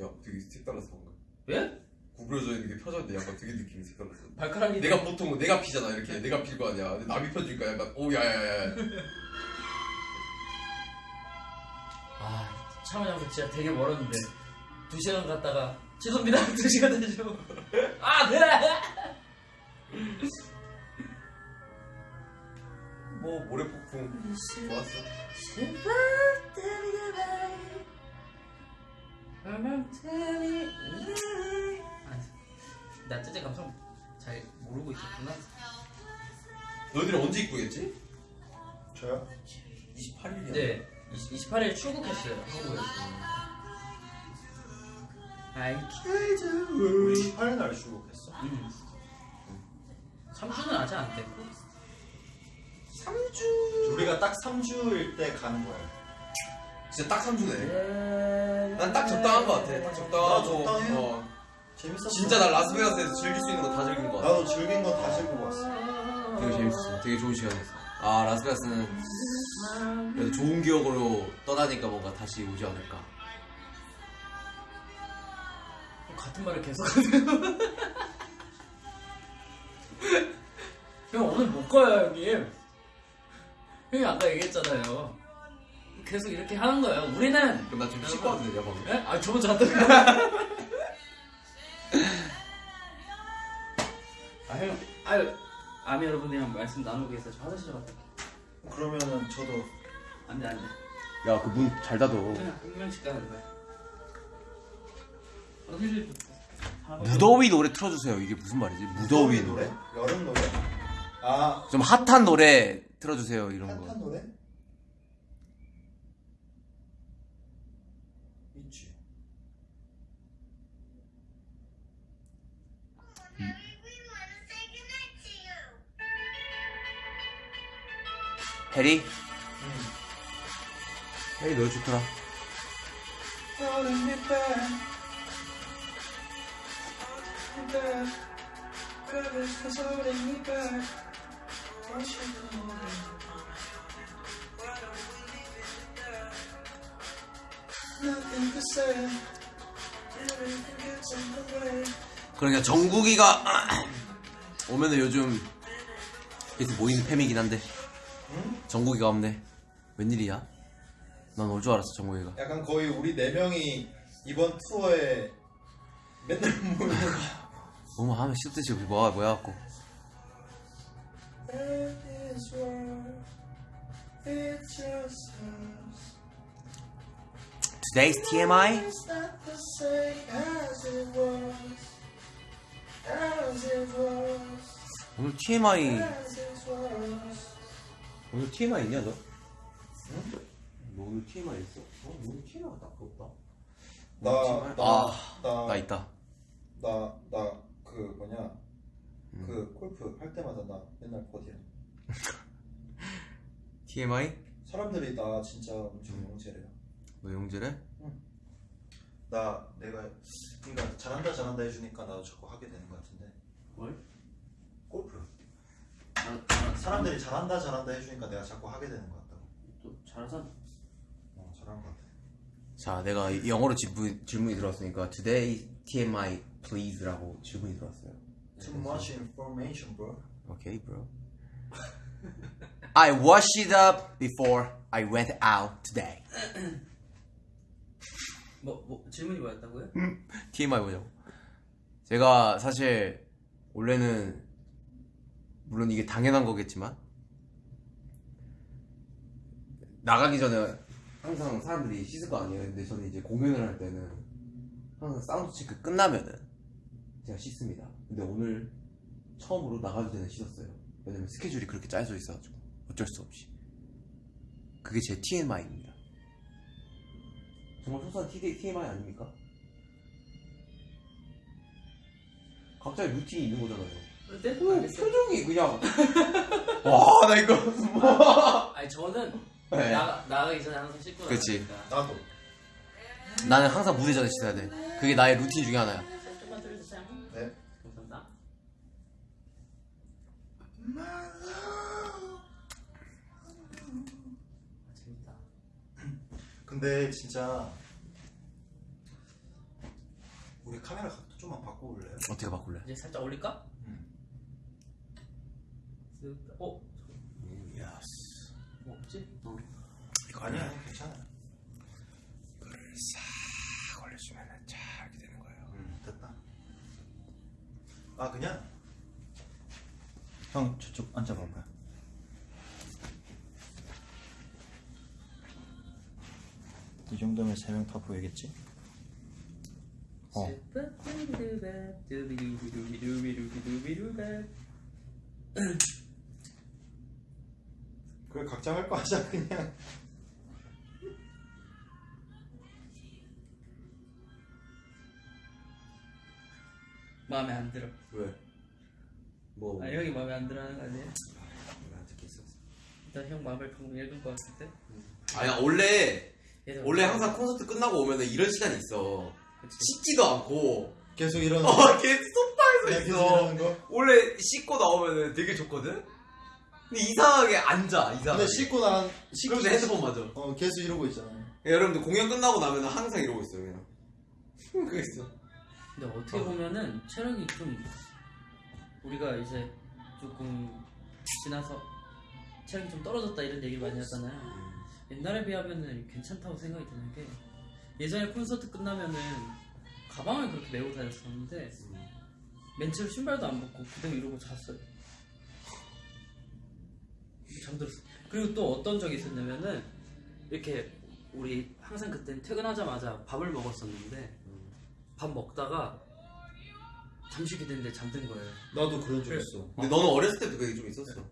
야, 되게 색달랐어, 뭔가. 왜? 구부려져 있는 게 펴졌는데 약간 되게 느낌이 색달랐어. 발가락이 내가 보통 내가 피잖아 이렇게 내가 필 거 아니야 근데 남이 펴주니까 약간 오 야야야 아 장소 진짜 되게 멀었는데 두 시간 갔다가 죄송합니다 두 시간 되죠. 아 네. 뭐 모래 폭풍 좋았어 나 진짜 감성 잘 모르고 있었구나. 너희들이 언제 입고겠지? 저요? 28일이야 네, 20, 28일 출국했어요 한국에서. 아이 우리 18일 날 출국했어. 음. 3주는 아직 안 됐고. 우리가 딱 3주일 때 가는 거예요. 진짜 딱 3주네 네. 난딱 적당한 거 같아 딱나 적당하고 적당해. 어. 재밌었어. 진짜 나 라스베가스에서 즐길 수 있는 거 다 즐긴 거 같아 나도 즐긴 거 다 즐기고 왔어. 되게 재밌었어 되게 좋은 시간이었어 아 라스베가스는 그래도 좋은 기억으로 떠나니까 뭔가 다시 오지 않을까 같은 말을 계속 하네요. 형 오늘 못 가요 형님. 형이 아까 얘기했잖아요. 계속 이렇게 하는 거예요. 우리는 그럼 나 지금 씻고 와도 되냐 방금? 예? 아 저번 잤다. 아 형, 아유 아미 여러분이랑 말씀 나누고 계세요. 저 화장실 좀 갔다 올게요. 그러면은 저도 안돼 안돼. 야 그 문 잘 닫아 그냥 한 명씩 가는 거야. 화장실 좀. 무더위 노래 틀어주세요 이게 무슨 말이지? 무더위 노래? 여름 노래? 아 좀 핫한 노래 틀어주세요 이런 거 핫한 노래? 해리? 해리 노래 좋더라. 그러니까 정국이가 오면은 요즘 계속 모이는 팸이긴 한데 정국이가 없네 웬일이야? 난 올 줄 알았어 정국이가 약간 거의 우리 네 명이 이번 투어에 맨날 모이는 뭐뭐 하면 씹듯이 뭐야 뭐야 갖고. Today's TMI. 오늘 TMI. 오늘 TMI 있냐 너? 응? 너 오늘 TMI 있어? 어? 오늘 TMI가 딱 없다 나, 나, 아, 나, 나 있다 나, 나, 그 뭐냐, 음. 그 골프 할 때마다 나 맨날 버디야. TMI? 사람들이 나 진짜 엄청 영재래요. 너 영재래? 나 내가 그러니까 잘한다 잘한다 해주니까 나도 자꾸 하게 되는 것 같은데 뭘? 골프 사람들이 잘한다 잘한다 해주니까 내가 자꾸 하게 되는 것 같다고 또 잘하잖아. 어 잘한 것 같아 자, 내가 이- 영어로 질문, 질문이 들어왔으니까 Today TMI please라고 질문이 들어왔어요. Too much information bro Okay, bro. I washed it up before I went out today. 뭐, 뭐 질문이 뭐였다고요? TMI 보자고. 제가 사실 원래는 물론 이게 당연한 거겠지만 나가기 전에 항상 사람들이 씻을 거 아니에요. 근데 저는 이제 공연을 할 때는 항상 사운드 체크 끝나면은 제가 씻습니다. 근데 오늘 처음으로 나가기 전에 씻었어요. 왜냐면 스케줄이 그렇게 짜여져 있어가지고 어쩔 수 없이. 그게 제 TMI입니다. 정말 소소한 TMI 아닙니까? 각자의 루틴이 있는 거잖아요. 네? 어, 알겠어. 표정이 그냥 와 나 이거 뭐 아니 저는 네. 나가, 나가기 전에 항상 씻고 그치. 나가니까. 나도 나는 항상 무대 전에 씻어야 돼 그게 나의 루틴 중에 하나야 조금만 들려주세요. 네 감사합니다. 재밌다. 근데 진짜 우리 카메라 각도 좀만 바꿔볼래요? 어떻게 바꿀래? 이제 살짝 올릴까? 음. 쓱, 어? Yes 뭐 없지? 어. 이거 아니야 괜찮아 이거를 싹 올려주면 잘 이렇게 되는 거예요 음, 됐다 아 그냥 형 저쪽 앉아봐봐요 이 정도면 세 명 다 보이겠지? 어. 그래 각자 할 거 하자 그냥 마음에 안 들어. 왜? 뭐 아 형이 마음에 안 들어하는 거 아니에요? 안 듣게 있었어 일단 형 마음을 방금 읽은 거 같을 때. 아니야 원래 얘들 원래 항상 콘서트 끝나고 오면 은 이런 시간이 있어 그치. 씻지도 않고 계속 이러는 어 계속 소파에서 계속 있어 이러는 거 원래 씻고 나오면은 되게 좋거든? 근데 이상하게 앉아 이상하게. 근데 씻고 나간 씻고 그럼 내 핸드폰 맞아. 어 계속 이러고 있잖아. 여러분들 공연 끝나고 나면 항상 이러고 있어요 그냥. 그거 있어. 근데 어떻게 보면은 체력이 좀 우리가 이제 조금 지나서 체력이 좀 떨어졌다 이런 얘기 많이 하잖아요. 옛날에 비하면은 괜찮다고 생각이 드는 게 예전에 콘서트 끝나면은 가방을 그렇게 메고 다녔었는데 맨체로 신발도 안 벗고 그대로 이러고 잤어요. 잠들었어. 그리고 또 어떤 적이 있었냐면은 이렇게 우리 항상 그땐 퇴근하자마자 밥을 먹었었는데 밥 먹다가 잠시 기대는데 잠든 거예요. 나도 그런 적. 있어 근데 너는 어렸을 때도 그게 좀 있었어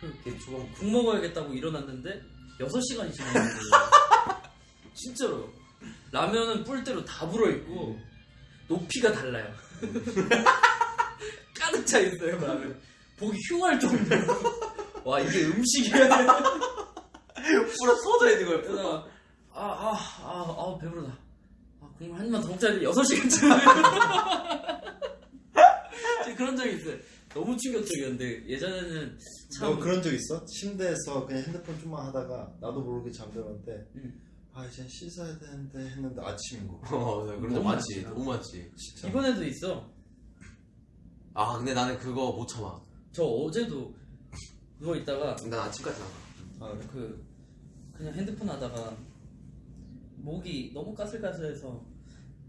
그걔 조금 국 먹어야겠다고 일어났는데 6시간이 지난 거예요. 진짜로. 라면은 뿔대로 다 불어있고 높이가 달라요. 가득 차 있어요, 라면. 보기 흉할 정도로. 와, 이게 음식이야. 풀어 쏟아 있는 거야 그러다가 아, 아, 아, 아, 배부르다. 아, 국물 한 입만 더 먹자 했는데 6시간째. 그런 적이 있어요. 너무 충격적이었는데 예전에는 참 너 그런 적 있어? 침대에서 그냥 핸드폰 좀만 하다가 나도 모르게 잠들었는데 음. 아 이제 씻어야 되는데 했는데 아침인 거어나 그런 적 너무 많지 많지. 너무 많지 진짜 이번에도 있어. 아 근데 나는 그거 못 참아 저 어제도 누워 있다가 난 아침까지 나가. 아, 그래? 그 그냥 핸드폰 하다가 목이 너무 까슬까슬해서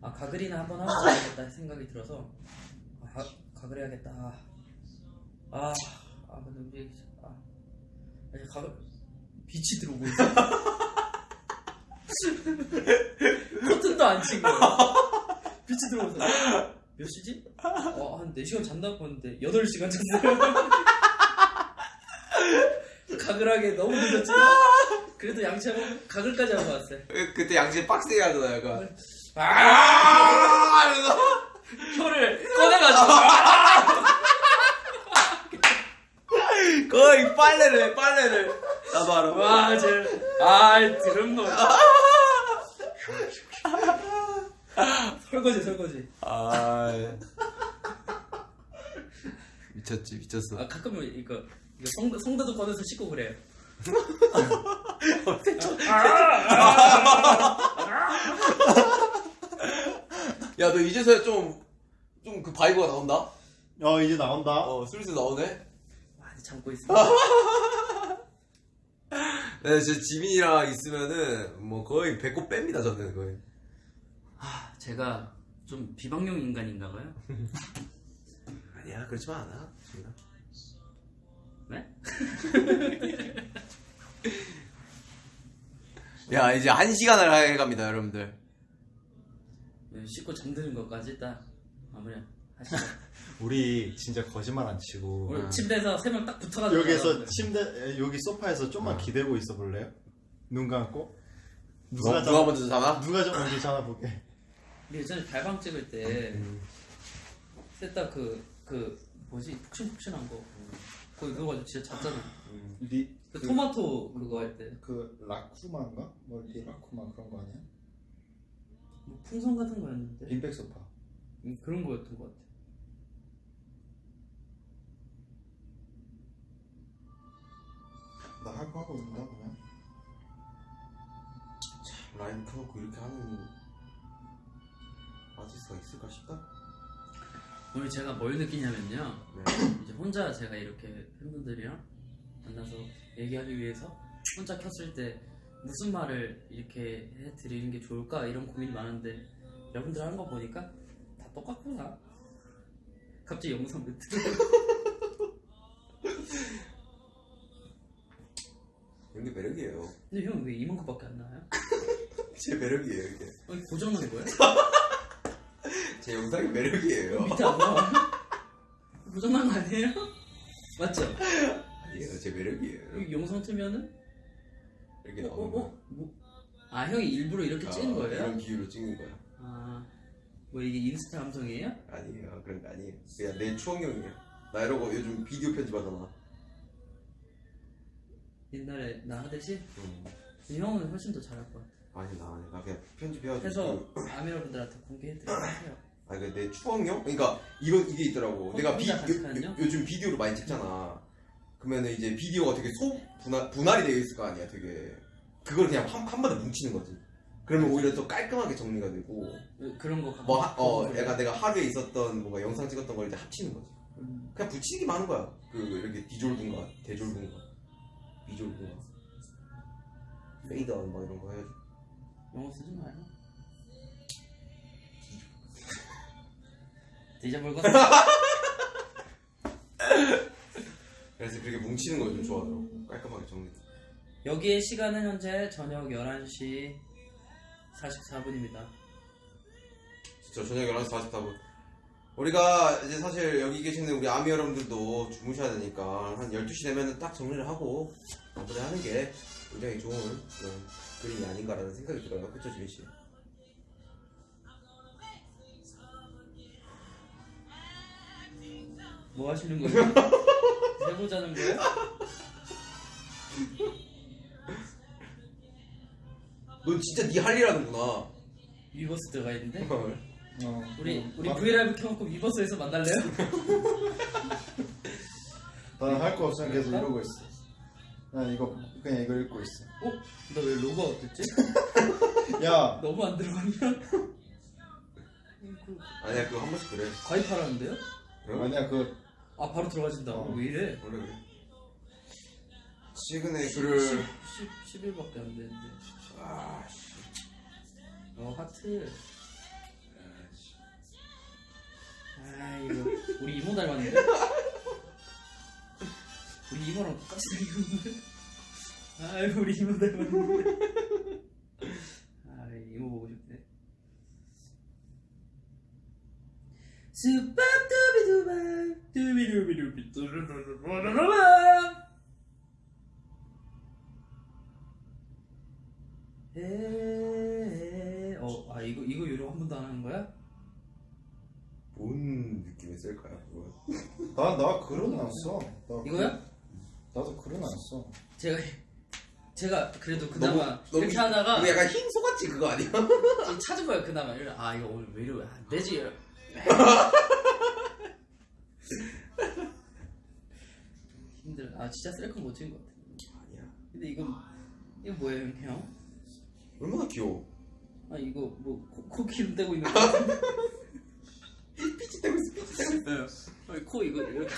아 가글이나 한번 하고 자야겠다 생각이 들어서 아 가, 가글 해야겠다. 아아 아, 근데 우리 아. 아니 가글 빛이 들어오고 있어. 커튼도 안친 거야. 빛이 들어오서. 몇 시지? 어 한 4시간 잔다고 봤는데 8시간 잤어요 각을 하기 너무 늦었지만 아! 그래도 양치하고 각을까지 하고 왔어요. 그, 그때 양치 빡세게 하잖아 약간. 아! 아! 이러면서 혀를 꺼내가지고. 거의 빨래를 해, 빨래를. 나 바로... 아, 와, 쟤. 아이, 드럼 놈. 아! 설거지, 설거지. 아. 미쳤지, 미쳤어. 아, 가끔은 이거. 성 성대도 꺼내서 씻고 그래요. 야 너 이제서야 좀 좀 그 vibe가 나온다 어 이제 나온다. 어 슬슬 나오네 많이 참고 있어. 네, 진짜 지민이랑 있으면은 뭐 거의 배꼽 뺍니다 저는 거의 아 제가 좀 비방용 인간인가 봐요. 아니야 그렇지만 않아 네? 야 이제 한 시간을 해갑니다 여러분들 네, 씻고 잠드는 것까지 딱 마무리 하시죠. 우리 진짜 거짓말 안 치고 우리 침대에서 세 명 딱 붙어가지고 여기서. 침대 에, 여기 소파에서 좀만 기대고 있어 볼래요? 눈 감고 누가, 자- 누가 먼저 자나? 누가 좀 먼저 보게. 우리 예전에 달방 찍을 때 셋 다 그, 그 뭐지 푹신푹신한 거 거기 그거 가지고 진짜 잤잖아 리, 그 토마토 그거 할 때 그 라쿠마인가? 뭐 리 라쿠마 그런 거 아니야? 뭐 풍선 같은 거였는데 빈백 소파. 음, 그런 거였던 것 같아 나 할 거 하고 있나 그냥? 라인 켜놓고 이렇게 하는 아티스트가 있을까 싶다 오늘 제가 뭘 느끼냐면요 네. 이제 혼자 제가 이렇게 팬분들이랑 만나서 얘기하기 위해서 혼자 켰을 때 무슨 말을 이렇게 해드리는 게 좋을까 이런 고민이 많은데 여러분들 하는 거 보니까 다 똑같구나 갑자기 영상 멘트 이런 게 매력이에요 근데 형 왜 이만큼밖에 안 나와요? 제 매력이에요 이게 아니 고장난 거야? 제 영상이 매력이에요 밑에 안 나와 고장난 거 아니에요? 맞죠? 아니에요 제 매력이에요 영상 틀면은 이렇게 어, 나오는 어, 거야 어? 뭐? 아 형이 일부러 이렇게 찍는 아, 거예요? 이런 비유로 찍는 거야 아, 뭐 이게 인스타 감성이에요? 아니에요 그런 거 아니에요 그냥 내 추억용이에요 나 이러고 요즘 비디오 편집하잖아 옛날에 나 하듯이? 음. 근데 형은 훨씬 더 잘할 것 같아. 아니 나 아니 나 그냥 편집해가지고 해서 그- 아미러분들한테 공개해드리고 하세요. 아니 그내 추억용? 그러니까 이런 이게 있더라고. 어, 내가 비, 요, 요즘 비디오를 많이 찍잖아. 그러면은 이제 비디오가 되게 소 분할, 분할이 되어 있을 거 아니야 되게. 그걸 그냥 한, 한 번에 뭉치는 거지. 그러면 오히려 더 깔끔하게 정리가 되고. 그런 거 뭐 하, 어거 약간 내가 하루에 있었던 뭔가 영상 찍었던 걸 이제 합치는 거지. 음, 그냥 붙이기만 하는 거야. 그 이렇게 디졸븐가 대졸븐가 비졸븐가. 페이드아웃 막 이런 거 해가지고 영어 쓰지 마요. 디졸브 거 그래서 그렇게 뭉치는 걸 좀 좋아하더라고 깔끔하게 정리 여기의 시간은 현재 저녁 11시 44분입니다. 진짜 저녁 11시 44분. 우리가 이제 사실 여기 계시는 우리 아미 여러분들도 주무셔야 되니까 한 12시 되면 딱 정리를 하고 마무리 하는 게 굉장히 좋은 그런 그림이 아닌가라는 생각이 들어요. 그쵸, 지민씨? 뭐 하시는 거예요? 해보자는 거예요? 넌 진짜 네 할 일 하는구나. 위버스 들어가 있는데? 어. 우리 우리 아, 브이라이브 켜놓고 위버스에서 만날래요? 나는 할 거 없으면 계속 이러고 있어. 난 이거 그냥 이거 읽고 있어. 어? 나 왜 로고가 어땠지? 야, 너무 안 들어갔냐? 아니야, 그거 한 번씩 그래. 가입하라는데요? 아니야 그 아 바로 들어가진다. 어. 왜 이래? 원래 그래. 최근에 글을 10, 10일밖에 안 되는데. 아, 씨. 어 하트. 아 이거 우리 이모 닮았는데? 우리 이모랑 똑같이 생겼는데? 아이고 우리 이모 닮았는데? 아 이모 보고 싶네. 스파두비두바 두비두비두비 뚜루루루루루루루 에, 어, 아 이거 이거 요령 한 번도 안 하는 거야? 뭔 느낌이 있을까요, 그거? 나나 글은 안 써. 나 이거야? 글- 나도 글은 안 써. 제가 제가 그래도 그나마 이렇게 하다가 이거 약간 흰 소같이 그거 아니야? 좀 찾은 거예요 그나마 이래, 아 이거 오늘 왜 이러면 안 되지 힘들어 아 진짜 셀카 못 찍은 것 같아 아니야. 근데 이거 이거 뭐예요 형? 얼마나 귀여워. 아 이거 뭐 코 기름 떼고 있는 거 피지 떼고 있어. 피지 떼고 있어. 네. 아니, 코 이거 이렇게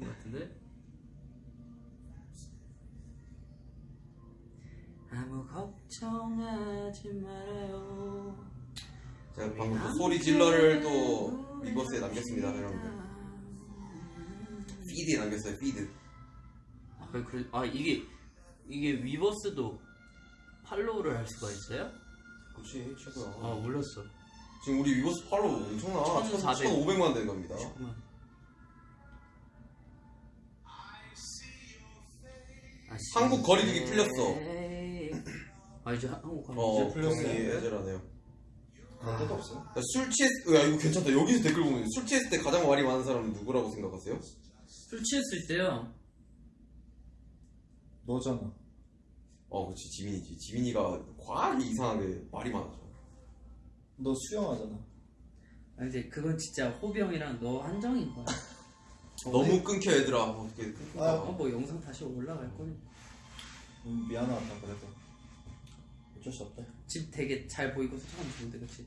거 같은데 아무 걱정하지 말아요 제가 방금 또 소리 질러를 또 위버스에 남겼습니다, 여러분들. 피드에 남겼어요, 피드. 아, 그래, 그래, 아 이게 이게 위버스도 팔로우를 할 수가 있어요? 그렇지, 최고야. 아 몰랐어. 지금 우리 위버스 팔로우 엄청나. 1400. 1,500만 된 겁니다. 잠깐만. 아, 한국 거리두기 풀렸어. 아 이제 한- 한국 가면 어, 형이 애절하네요. 그런 것도 없어요. 야, 술 취했, 야, 이거 괜찮다. 여기서 댓글 보면 술 취했을 때 가장 말이 많은 사람은 누구라고 생각하세요? 술 취했을 때요. 너잖아. 어, 그렇지. 지민이지. 지민이가 과하게 이상하게 말이 많아져. 너 수영하잖아. 아 이제 그건 진짜 호비 형이랑 너 한정인 거야. 너무 끊겨, 얘들아. 어떻게 끊겨. 아, 어 뭐 영상 다시 올라갈 거니. 음, 미안하다 그래도. 어쩔 수 없다. 집 되게 잘 보이고 소통하면 좋은데 그치?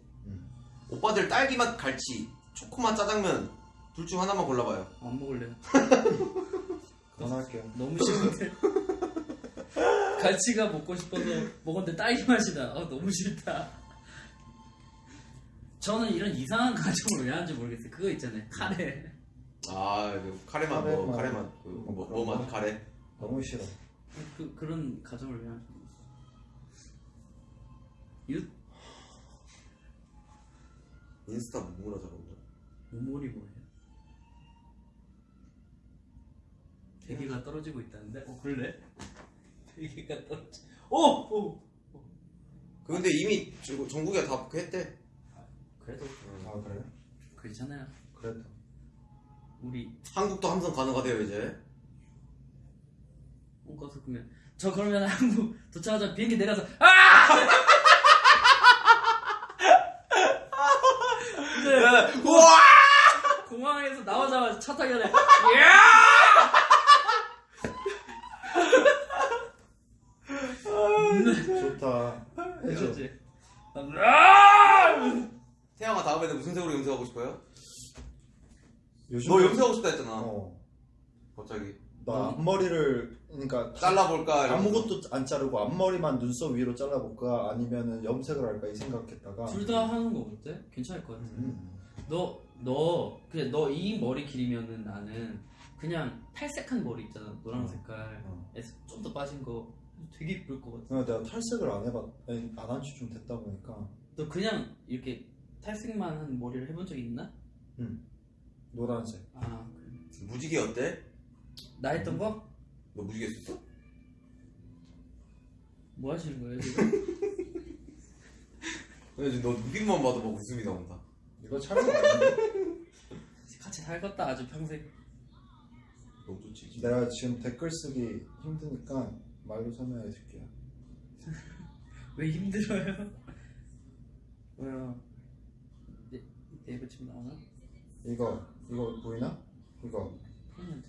오빠들 딸기맛 갈치, 초코맛 짜장면 둘 중 하나만 골라봐요. 안 먹을래요. 그만할게요. 너무 싫은데. 갈치가 먹고 싶어서 먹었는데 딸기 맛이 나. 아 너무 싫다. 저는 이런 이상한 가정을 왜 하는지 모르겠어요. 그거 있잖아요. 카레. 아, 그 카레맛 뭐, 카레맛. 카레맛 그 뭐, 뭐 맛? 카레. 너무 싫어. 그 그런 가정을 왜 하는지. 유 인스타 뭐라 저런다. 오몰이 뭐예요? 대기가 떨어지고 있다는데? 어 그래? 대기가 떨어지. 오! 오! 그 근데 이미 저- 정국이가 다 했대. 그래도 아 그래? 그렇잖아요. 그래도. 우리 한국도 함성 가능하대요 이제. 옮겨서 그러면 저 그러면 한국 도착하자 비행기 내려서 아! 근데 우와! 공항에서 나오자마자 차 타기 전에 야! 좋다. 아! 태양아 다음에는 무슨 색으로 염색하고 싶어요? 요즘 너 염색하고 싶다 했잖아. 어. 갑자기. 나 앞머리를 그러니까 잘라볼까? 이러면서. 아무것도 안 자르고 앞머리만 눈썹 위로 잘라볼까 아니면은 염색을 할까 이 생각했다가 둘 다 하는 거 어때? 괜찮을 것 같아. 음. 너, 너, 그냥 너 이 머리 길이면은 나는 그냥 탈색한 머리 있잖아. 노란 어. 색깔. 어. 좀 더 빠진 거 되게 이쁠 것 같아. 그냥 내가 탈색을 안 해봤 안 한 지 좀 됐다 보니까 너 그냥 이렇게 탈색만 한 머리를 해본 적 있나? 노란색 아, 그래. 무지개 어때? 나 했던 거? 너 무지개 썼어? 뭐 하시는 거예요, 지금 너 눈빛만 봐도 막 웃음이 나온다. 이거 촬영 아닌데? 같이 살겠다, 아주 평생. 너무 좋지. 내가 지금 댓글 쓰기 힘드니까 말로 설명해 줄게요 왜 힘들어요? 왜요? 네, 네이버 지금 나오나? 이거 이거 보이나? 이거.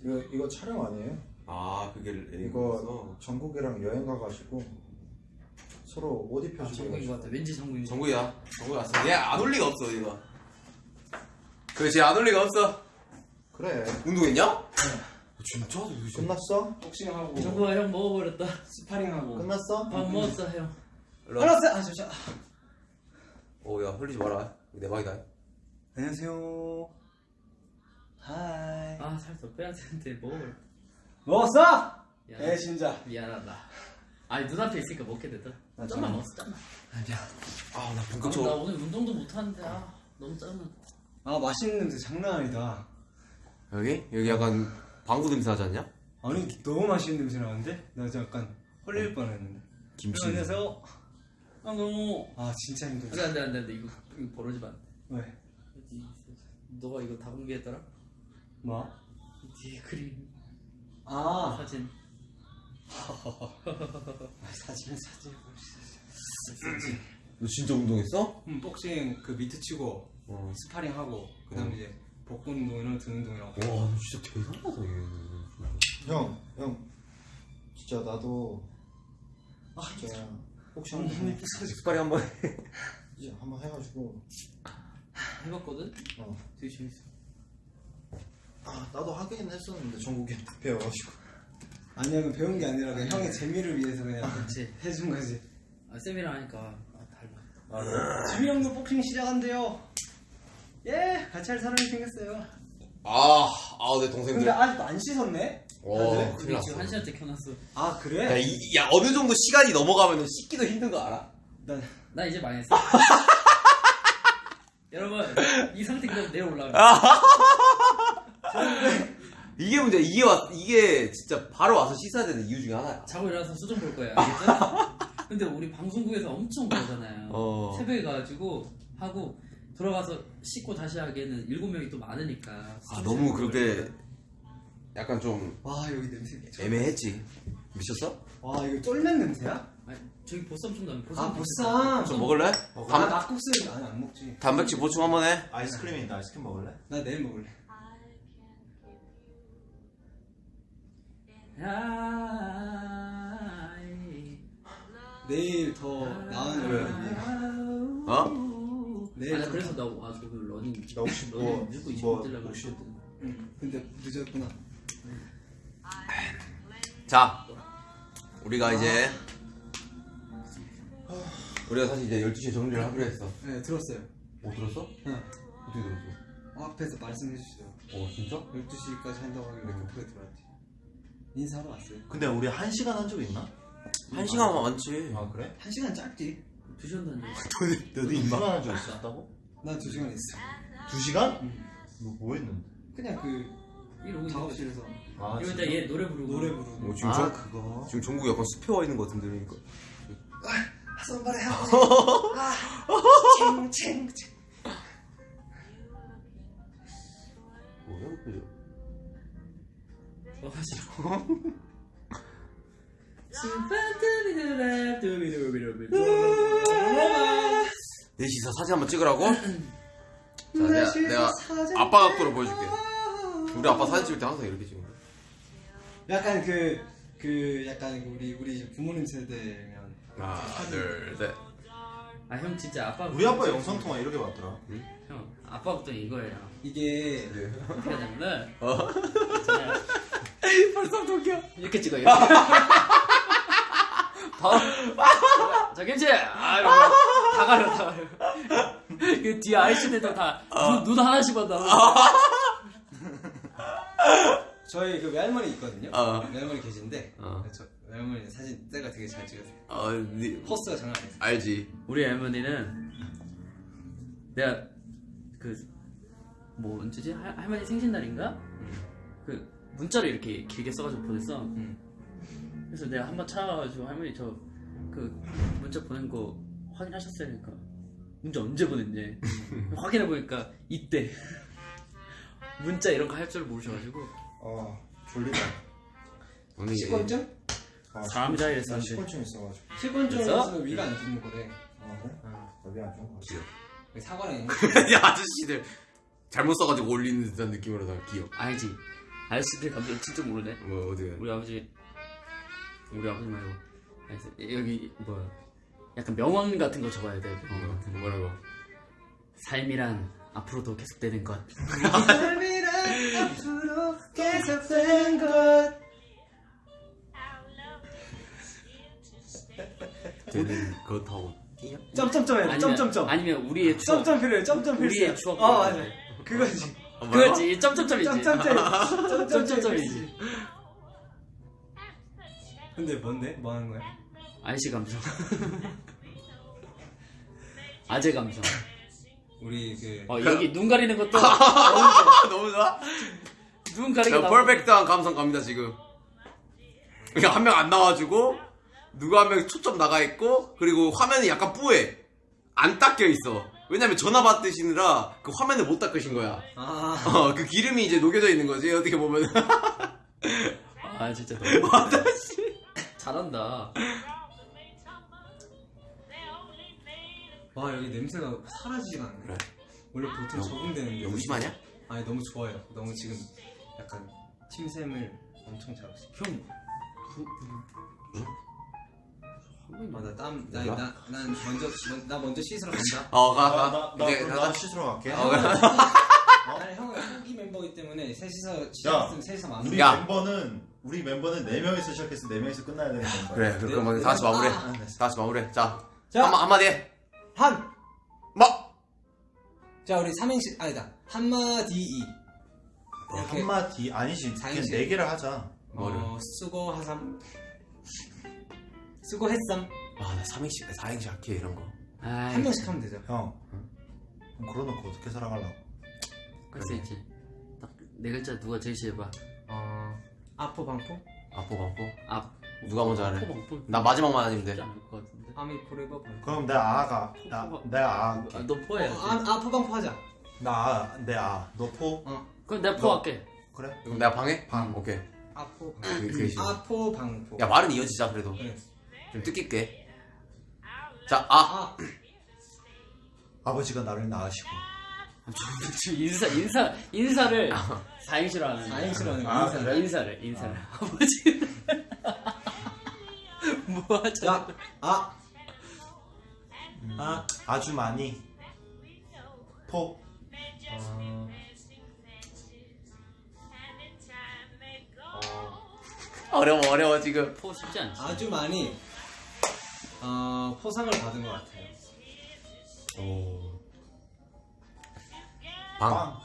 이거 이거 촬영 아니에요? 아 그게 이거 전국이랑 여행 가가지고 서로 옷 아, 입혀주고 정국인 것 같아. 왠지 정국인. 정국이야. 정국이 왔어. 얘안 올 리가 없어 얘가. 그렇지 안 올 리가 없어. 그래 운동했냐? 진짜? 끝났어? 복싱하고 정국아 형 먹어버렸다. 스파링하고 끝났어? 밥 먹었어, 형. 일로 와. 알았어 아 잠시만 오야 흘리지 마라. 내 방이다. 안녕하세요 Hi 아, 살 더 빼야 되는데 먹어버렸다. 먹었어? 미안. 애 진짜 미안하다. 아니, 눈앞에 있으니까 먹게 됐다. 아, 짬만 정말. 먹었어, 짬만. 아니야 아나 아, 나 본격적으로. 오늘 운동도 못하는데, 아, 너무 짜증나. 아 맛있는 냄새 장난 아니다 여기 여기 약간 방구 냄새 나지 않냐? 아니 너무 맛있는 냄새 나는데? 나 진짜 약간 헐릴 뻔했는데 김치. 안녕하세요 아, 너무. 아 진짜 안 힘들어 돼, 안 돼, 안 돼, 안 돼. 이거, 이거 벌어지면 안 돼. 왜? 이- 너가 이거 다 공개했더라? 뭐? 네 그림 아 사진 사진 사진 너 진짜 운동했어? 음, 복싱 그 미트 치고 어. 스파링 하고 그다음 에 이제 복근 운동이랑 등 운동이랑 와, 너 진짜 대단하다, 얘. 형, 형, 진짜 나도 진짜 혹시 한번 해, 스파링 한번 해. 이제 한번 해가지고 해봤거든? 어. 되게 재밌어. 아 나도 하긴 했었는데 정국이 배워가지고 아니야 그 배운 게 아니라 그냥 형의 재미를 위해서 그냥 그렇지. 해준 거지 아, 쌤이랑 하니까 아, 달라. 지미 형도 복싱 시작한대요 예 같이 할 사람이 생겼어요 아, 아, 내 동생들. 근데 아직도 안 씻었네? 와, 네? 큰일 났어. 지금 한 시간째 켜놨어. 아 야, 그래? 이, 야, 어느 정도 시간이 넘어가면 씻기도 힘든 거 알아? 난 나 이제 망했어. 여러분, 이 상태 그대로 내려 올라가. 이게 문제야. 이게 왔, 이게 진짜 바로 와서 씻어야 되는 이유 중에 하나야. 자고 일어나서 수정 볼 거야. 알겠죠? 근데 우리 방송국에서 엄청 그러잖아요. 어. 새벽에 가가지고 하고 들어가서 씻고 다시 하기에는 일곱 명이 또 많으니까. 아, 너무 그렇게 약간 좀 와 여기 냄새 미쳤다. 애매했지. 미쳤어? 와 이거 쫄면 냄새야? 아니, 저기 보쌈 좀 나면 보쌈. 아 보쌈 좀 먹을래? 나 단, 낙국수 아니 안 먹지 단백질 보충 한번 해. 아이스크림이 있다 아이스크림 먹을래? 나 내일 먹을래. 내일 더 나은 왜? 어? 내일 아니 더 그래서 나 와서 그 러닝 나 혹시 러닝 뭐, 뭐 20분 뛰려고 혹시 했거든. 응. 근데 늦었구나 자, 우리가 이제 우리가 사실 이제 12시에 정리를 하기로 했어. 네 들었어요 못 들었어? 응. 어떻게 들었어? 어, 앞에서 말씀해 주시더라고 어, 진짜? 12시까지 한다고 하길래 급하게 들어왔지 인사하러 왔어요 근데 우리 한 시간 한 적 있나? 한 시간만 많지. 아 그래? 한 시간 짧지 두 시간 다녔어. 너도 두 시간 한적 있었다고? 난두 시간 있어 두 시간? 너 뭐 했는데? 그냥 그 이러고 있는 거지. 작업실에서 아 이러다 얘 노래 부르고 노래 부르고 뭐 지금 아 정, 그거 지금 종국이 약간 습해 와 있는 것 같은데 그러니까. 손발에 하고 챙챙 뭐야, 그죠? 어, 싫어. 넷이서 사진 한번 찍으라고? 자, 내가, 내가 아빠 각도로 보여줄게. 우리 아빠 사진 찍을 때 항상 이렇게 찍는 거야. 약간 그, 그, 약간 우리, 우리 부모님 세대면. 하나, 둘, 셋. 아 형 진짜 아빠 우리 아빠 영상 통화 이렇게 봤더라. 형 아빠부터 이거예요. 이게, 어떻게 하냐면은 어? 벌써 웃겨. 이렇게 찍어 이렇게. 바로 자 김치 아 이러고 다 가려 다 가려. 그 뒤에 아이씨네들 다눈 눈 하나씩 봤다. 저희 그 외할머니 있거든요. 어. 외할머니 계신데, 어. 저 외할머니 사진 때가 되게 잘 찍으세요. 어, 네, 포스가 장난 아니에요. 알지. 우리 할머니는 내가 그 뭐 언제지 할, 할머니 생신날인가 그 문자를 이렇게 길게 써가지고 보냈어. 그래서 내가 한 번 찾아가지고 할머니 저 그 문자 보낸 거 확인하셨어요? 그러니까 문자 언제 보냈냐 확인해 보니까 이때 문자 이런 거 할 줄 모르셔가지고 아 졸리다. 오늘 이제 식권증? 아, 사람이다 나 이랬었는데. 식곤증 있어가지고. 있으면 위가 안 좋는 거래. 아 그래? 나비 안 좋은 거 같아. 사과랑 있는 야, 아저씨들 잘못 써가지고 올리는 듯한 느낌으로 다 귀여워. 알지 아저씨들 감정 진짜 모르네 뭐, 어디 우리 아버지 우리 아버지 말고 여기 뭐야 약간 명언 같은 거 적어야 돼 뭐, 뭐라고? 삶이란 앞으로도 계속되는 것 삶이란 앞으로 계속된 것. 쟤는 그렇다고 뛰냐? 점점점 해야 점점점. 아니면 우리의 추억 점점 필요해, 점점 필요해. 우리의 추억 어, 맞아. 그거지. 그렇지 점점점이지 점점점. 점점점이지 근데 뭔데? 뭐 하는 거야? 아이씨 감성 아재 감성 우리 그 어 여기 눈 가리는 것도 너무 좋아? 눈 가리게 자, 나오고. 퍼펙트한 감성 갑니다, 지금. 그냥 한 명 안 나와주고, 누가 한 명 초점 나가 있고, 그리고 화면이 약간 뿌해. 안 닦여 있어. 왜냐면 전화 받으시느라 그 화면을 못 닦으신 거야. 아, 어, 그 기름이 이제 녹여져 있는 거지, 어떻게 보면. 아 진짜 너무 아저씨. 잘한다. 와 여기 냄새가 사라지지가 않네. 그래. 원래 보통 적응되는데. 너무 심하냐? 아니 너무 좋아요. 너무 지금 약간 침샘을 엄청 잘하고 있어. 형. 아나 땀 나 뭐야? 나난 먼저 나 먼저 씻으러 간다. 어, 가, 나, 가. 나, 나, 그럼 가자. 나 씻으러 갈게. 어, 그래. 아니 형은 후기 멤버이기 때문에 셋이서 야, 시작했으면 셋이서 마무리. 우리 야. 멤버는 우리 멤버는 네 명이서 시작해서 네 명이서 끝나야 되는 건가? 그래, 그럼 그럼 다 같이 마무리해. 아, 다 같이 마무리해. 자, 자. 한마, 한마디 해. 한. 뭐? 자 우리 삼행시 아니다 한마디 이. 이렇게 한마디 아니지. 그냥 사행시. 네 개를 하자. 뭐를? 어, 수고하삼. 수고했삼. 아, 나 삼행시, 사행시 할게, 이런 거. 아이, 한 명씩 하면 되죠. 형. 그럼 그러놓고 어떻게 살아가려고? 할수 있지. 딱네 글자 누가 제일 해봐. 어 아포 방포 아포, 방포. 아, 누가 먼저 하래? 포나 마지막만 아니면 돼. 아미 forever. 그럼 내 아가. 나, 내 아. 아, 너 어, 포해야지. 아, 아 포 방 포 하자. 나 아. 내 아. 너 포? 그럼 내가 포할게. 그래? 그럼 내가 방해? 방. 오케이. 아포 방포. 그게, 그게 싫어. 아포 방포. 야, 말은 이어지자, 그래도. 그래. 좀 뜻깊게. 자, 아. 아 아버지가 나를 낳으시고. 인사 인사 인사를 사행시로 하는. 사행시로 하는 아, 인사를. 인사를 인사를 아버지 뭐 하자 야, 아. 아, 아주 많이. 포. 어, 어려워, 어려워, 지금. 포 쉽지 않지 아주 많이 어, 포상을 받은 것 같아요. 오. 방. 빵.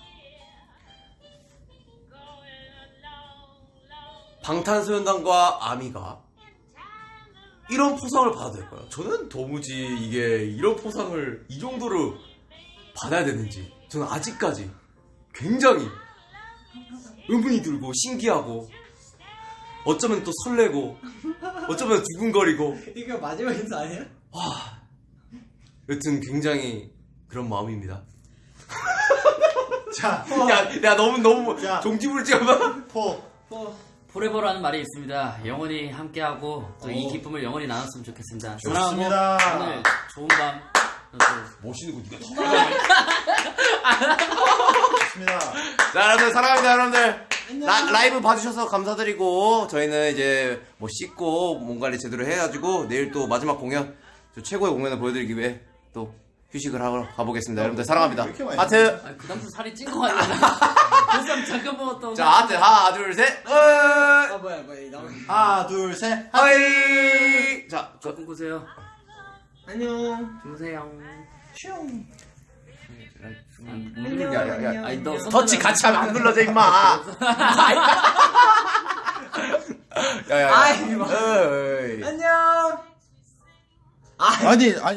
방탄소년단과 아미가 이런 포상을 받아야 될까요? 저는 도무지 이게 이런 포상을 이 정도로 받아야 되는지 저는 아직까지 굉장히 의문이 들고 신기하고 어쩌면 또 설레고 어쩌면 두근거리고 이거 마지막 인사 아니야? 여튼 굉장히 그런 마음입니다. 자, 야, 야 너무 너무 야. 종지부르지마. 포. 포. forever라는 말이 있습니다. 영원히 함께하고 또이 오. 기쁨을 영원히 나눴으면 좋겠습니다. 좋습니다. 사랑하고 오늘 좋은 밤또 멋있는 거 니가 좋습니다. 자 여러분들 사랑합니다 여러분들. 라, 라이브 봐주셔서 감사드리고 저희는 이제 뭐 씻고 몸 관리 제대로 해가지고 내일 또 마지막 공연 저 최고의 공연을 보여드리기 위해 또 휴식을 하러 가보겠습니다. 여러분들 사랑합니다. 하트! 아, 그 다음부터 살이 찐거 아니야 그 다음 잠깐 먹었던 자 하트! 하나 둘 셋! 아, 뭐야, 뭐야, 나 하나, 둘, 셋. Hi! 자 그, 꿈꾸세요. 안녕. 주무세요. 야, 야, 야. 아니 너 터치 같이 하면 안 눌러져 임마. 야 야 야. 아이, 뭐. 안녕. 아니, 아니.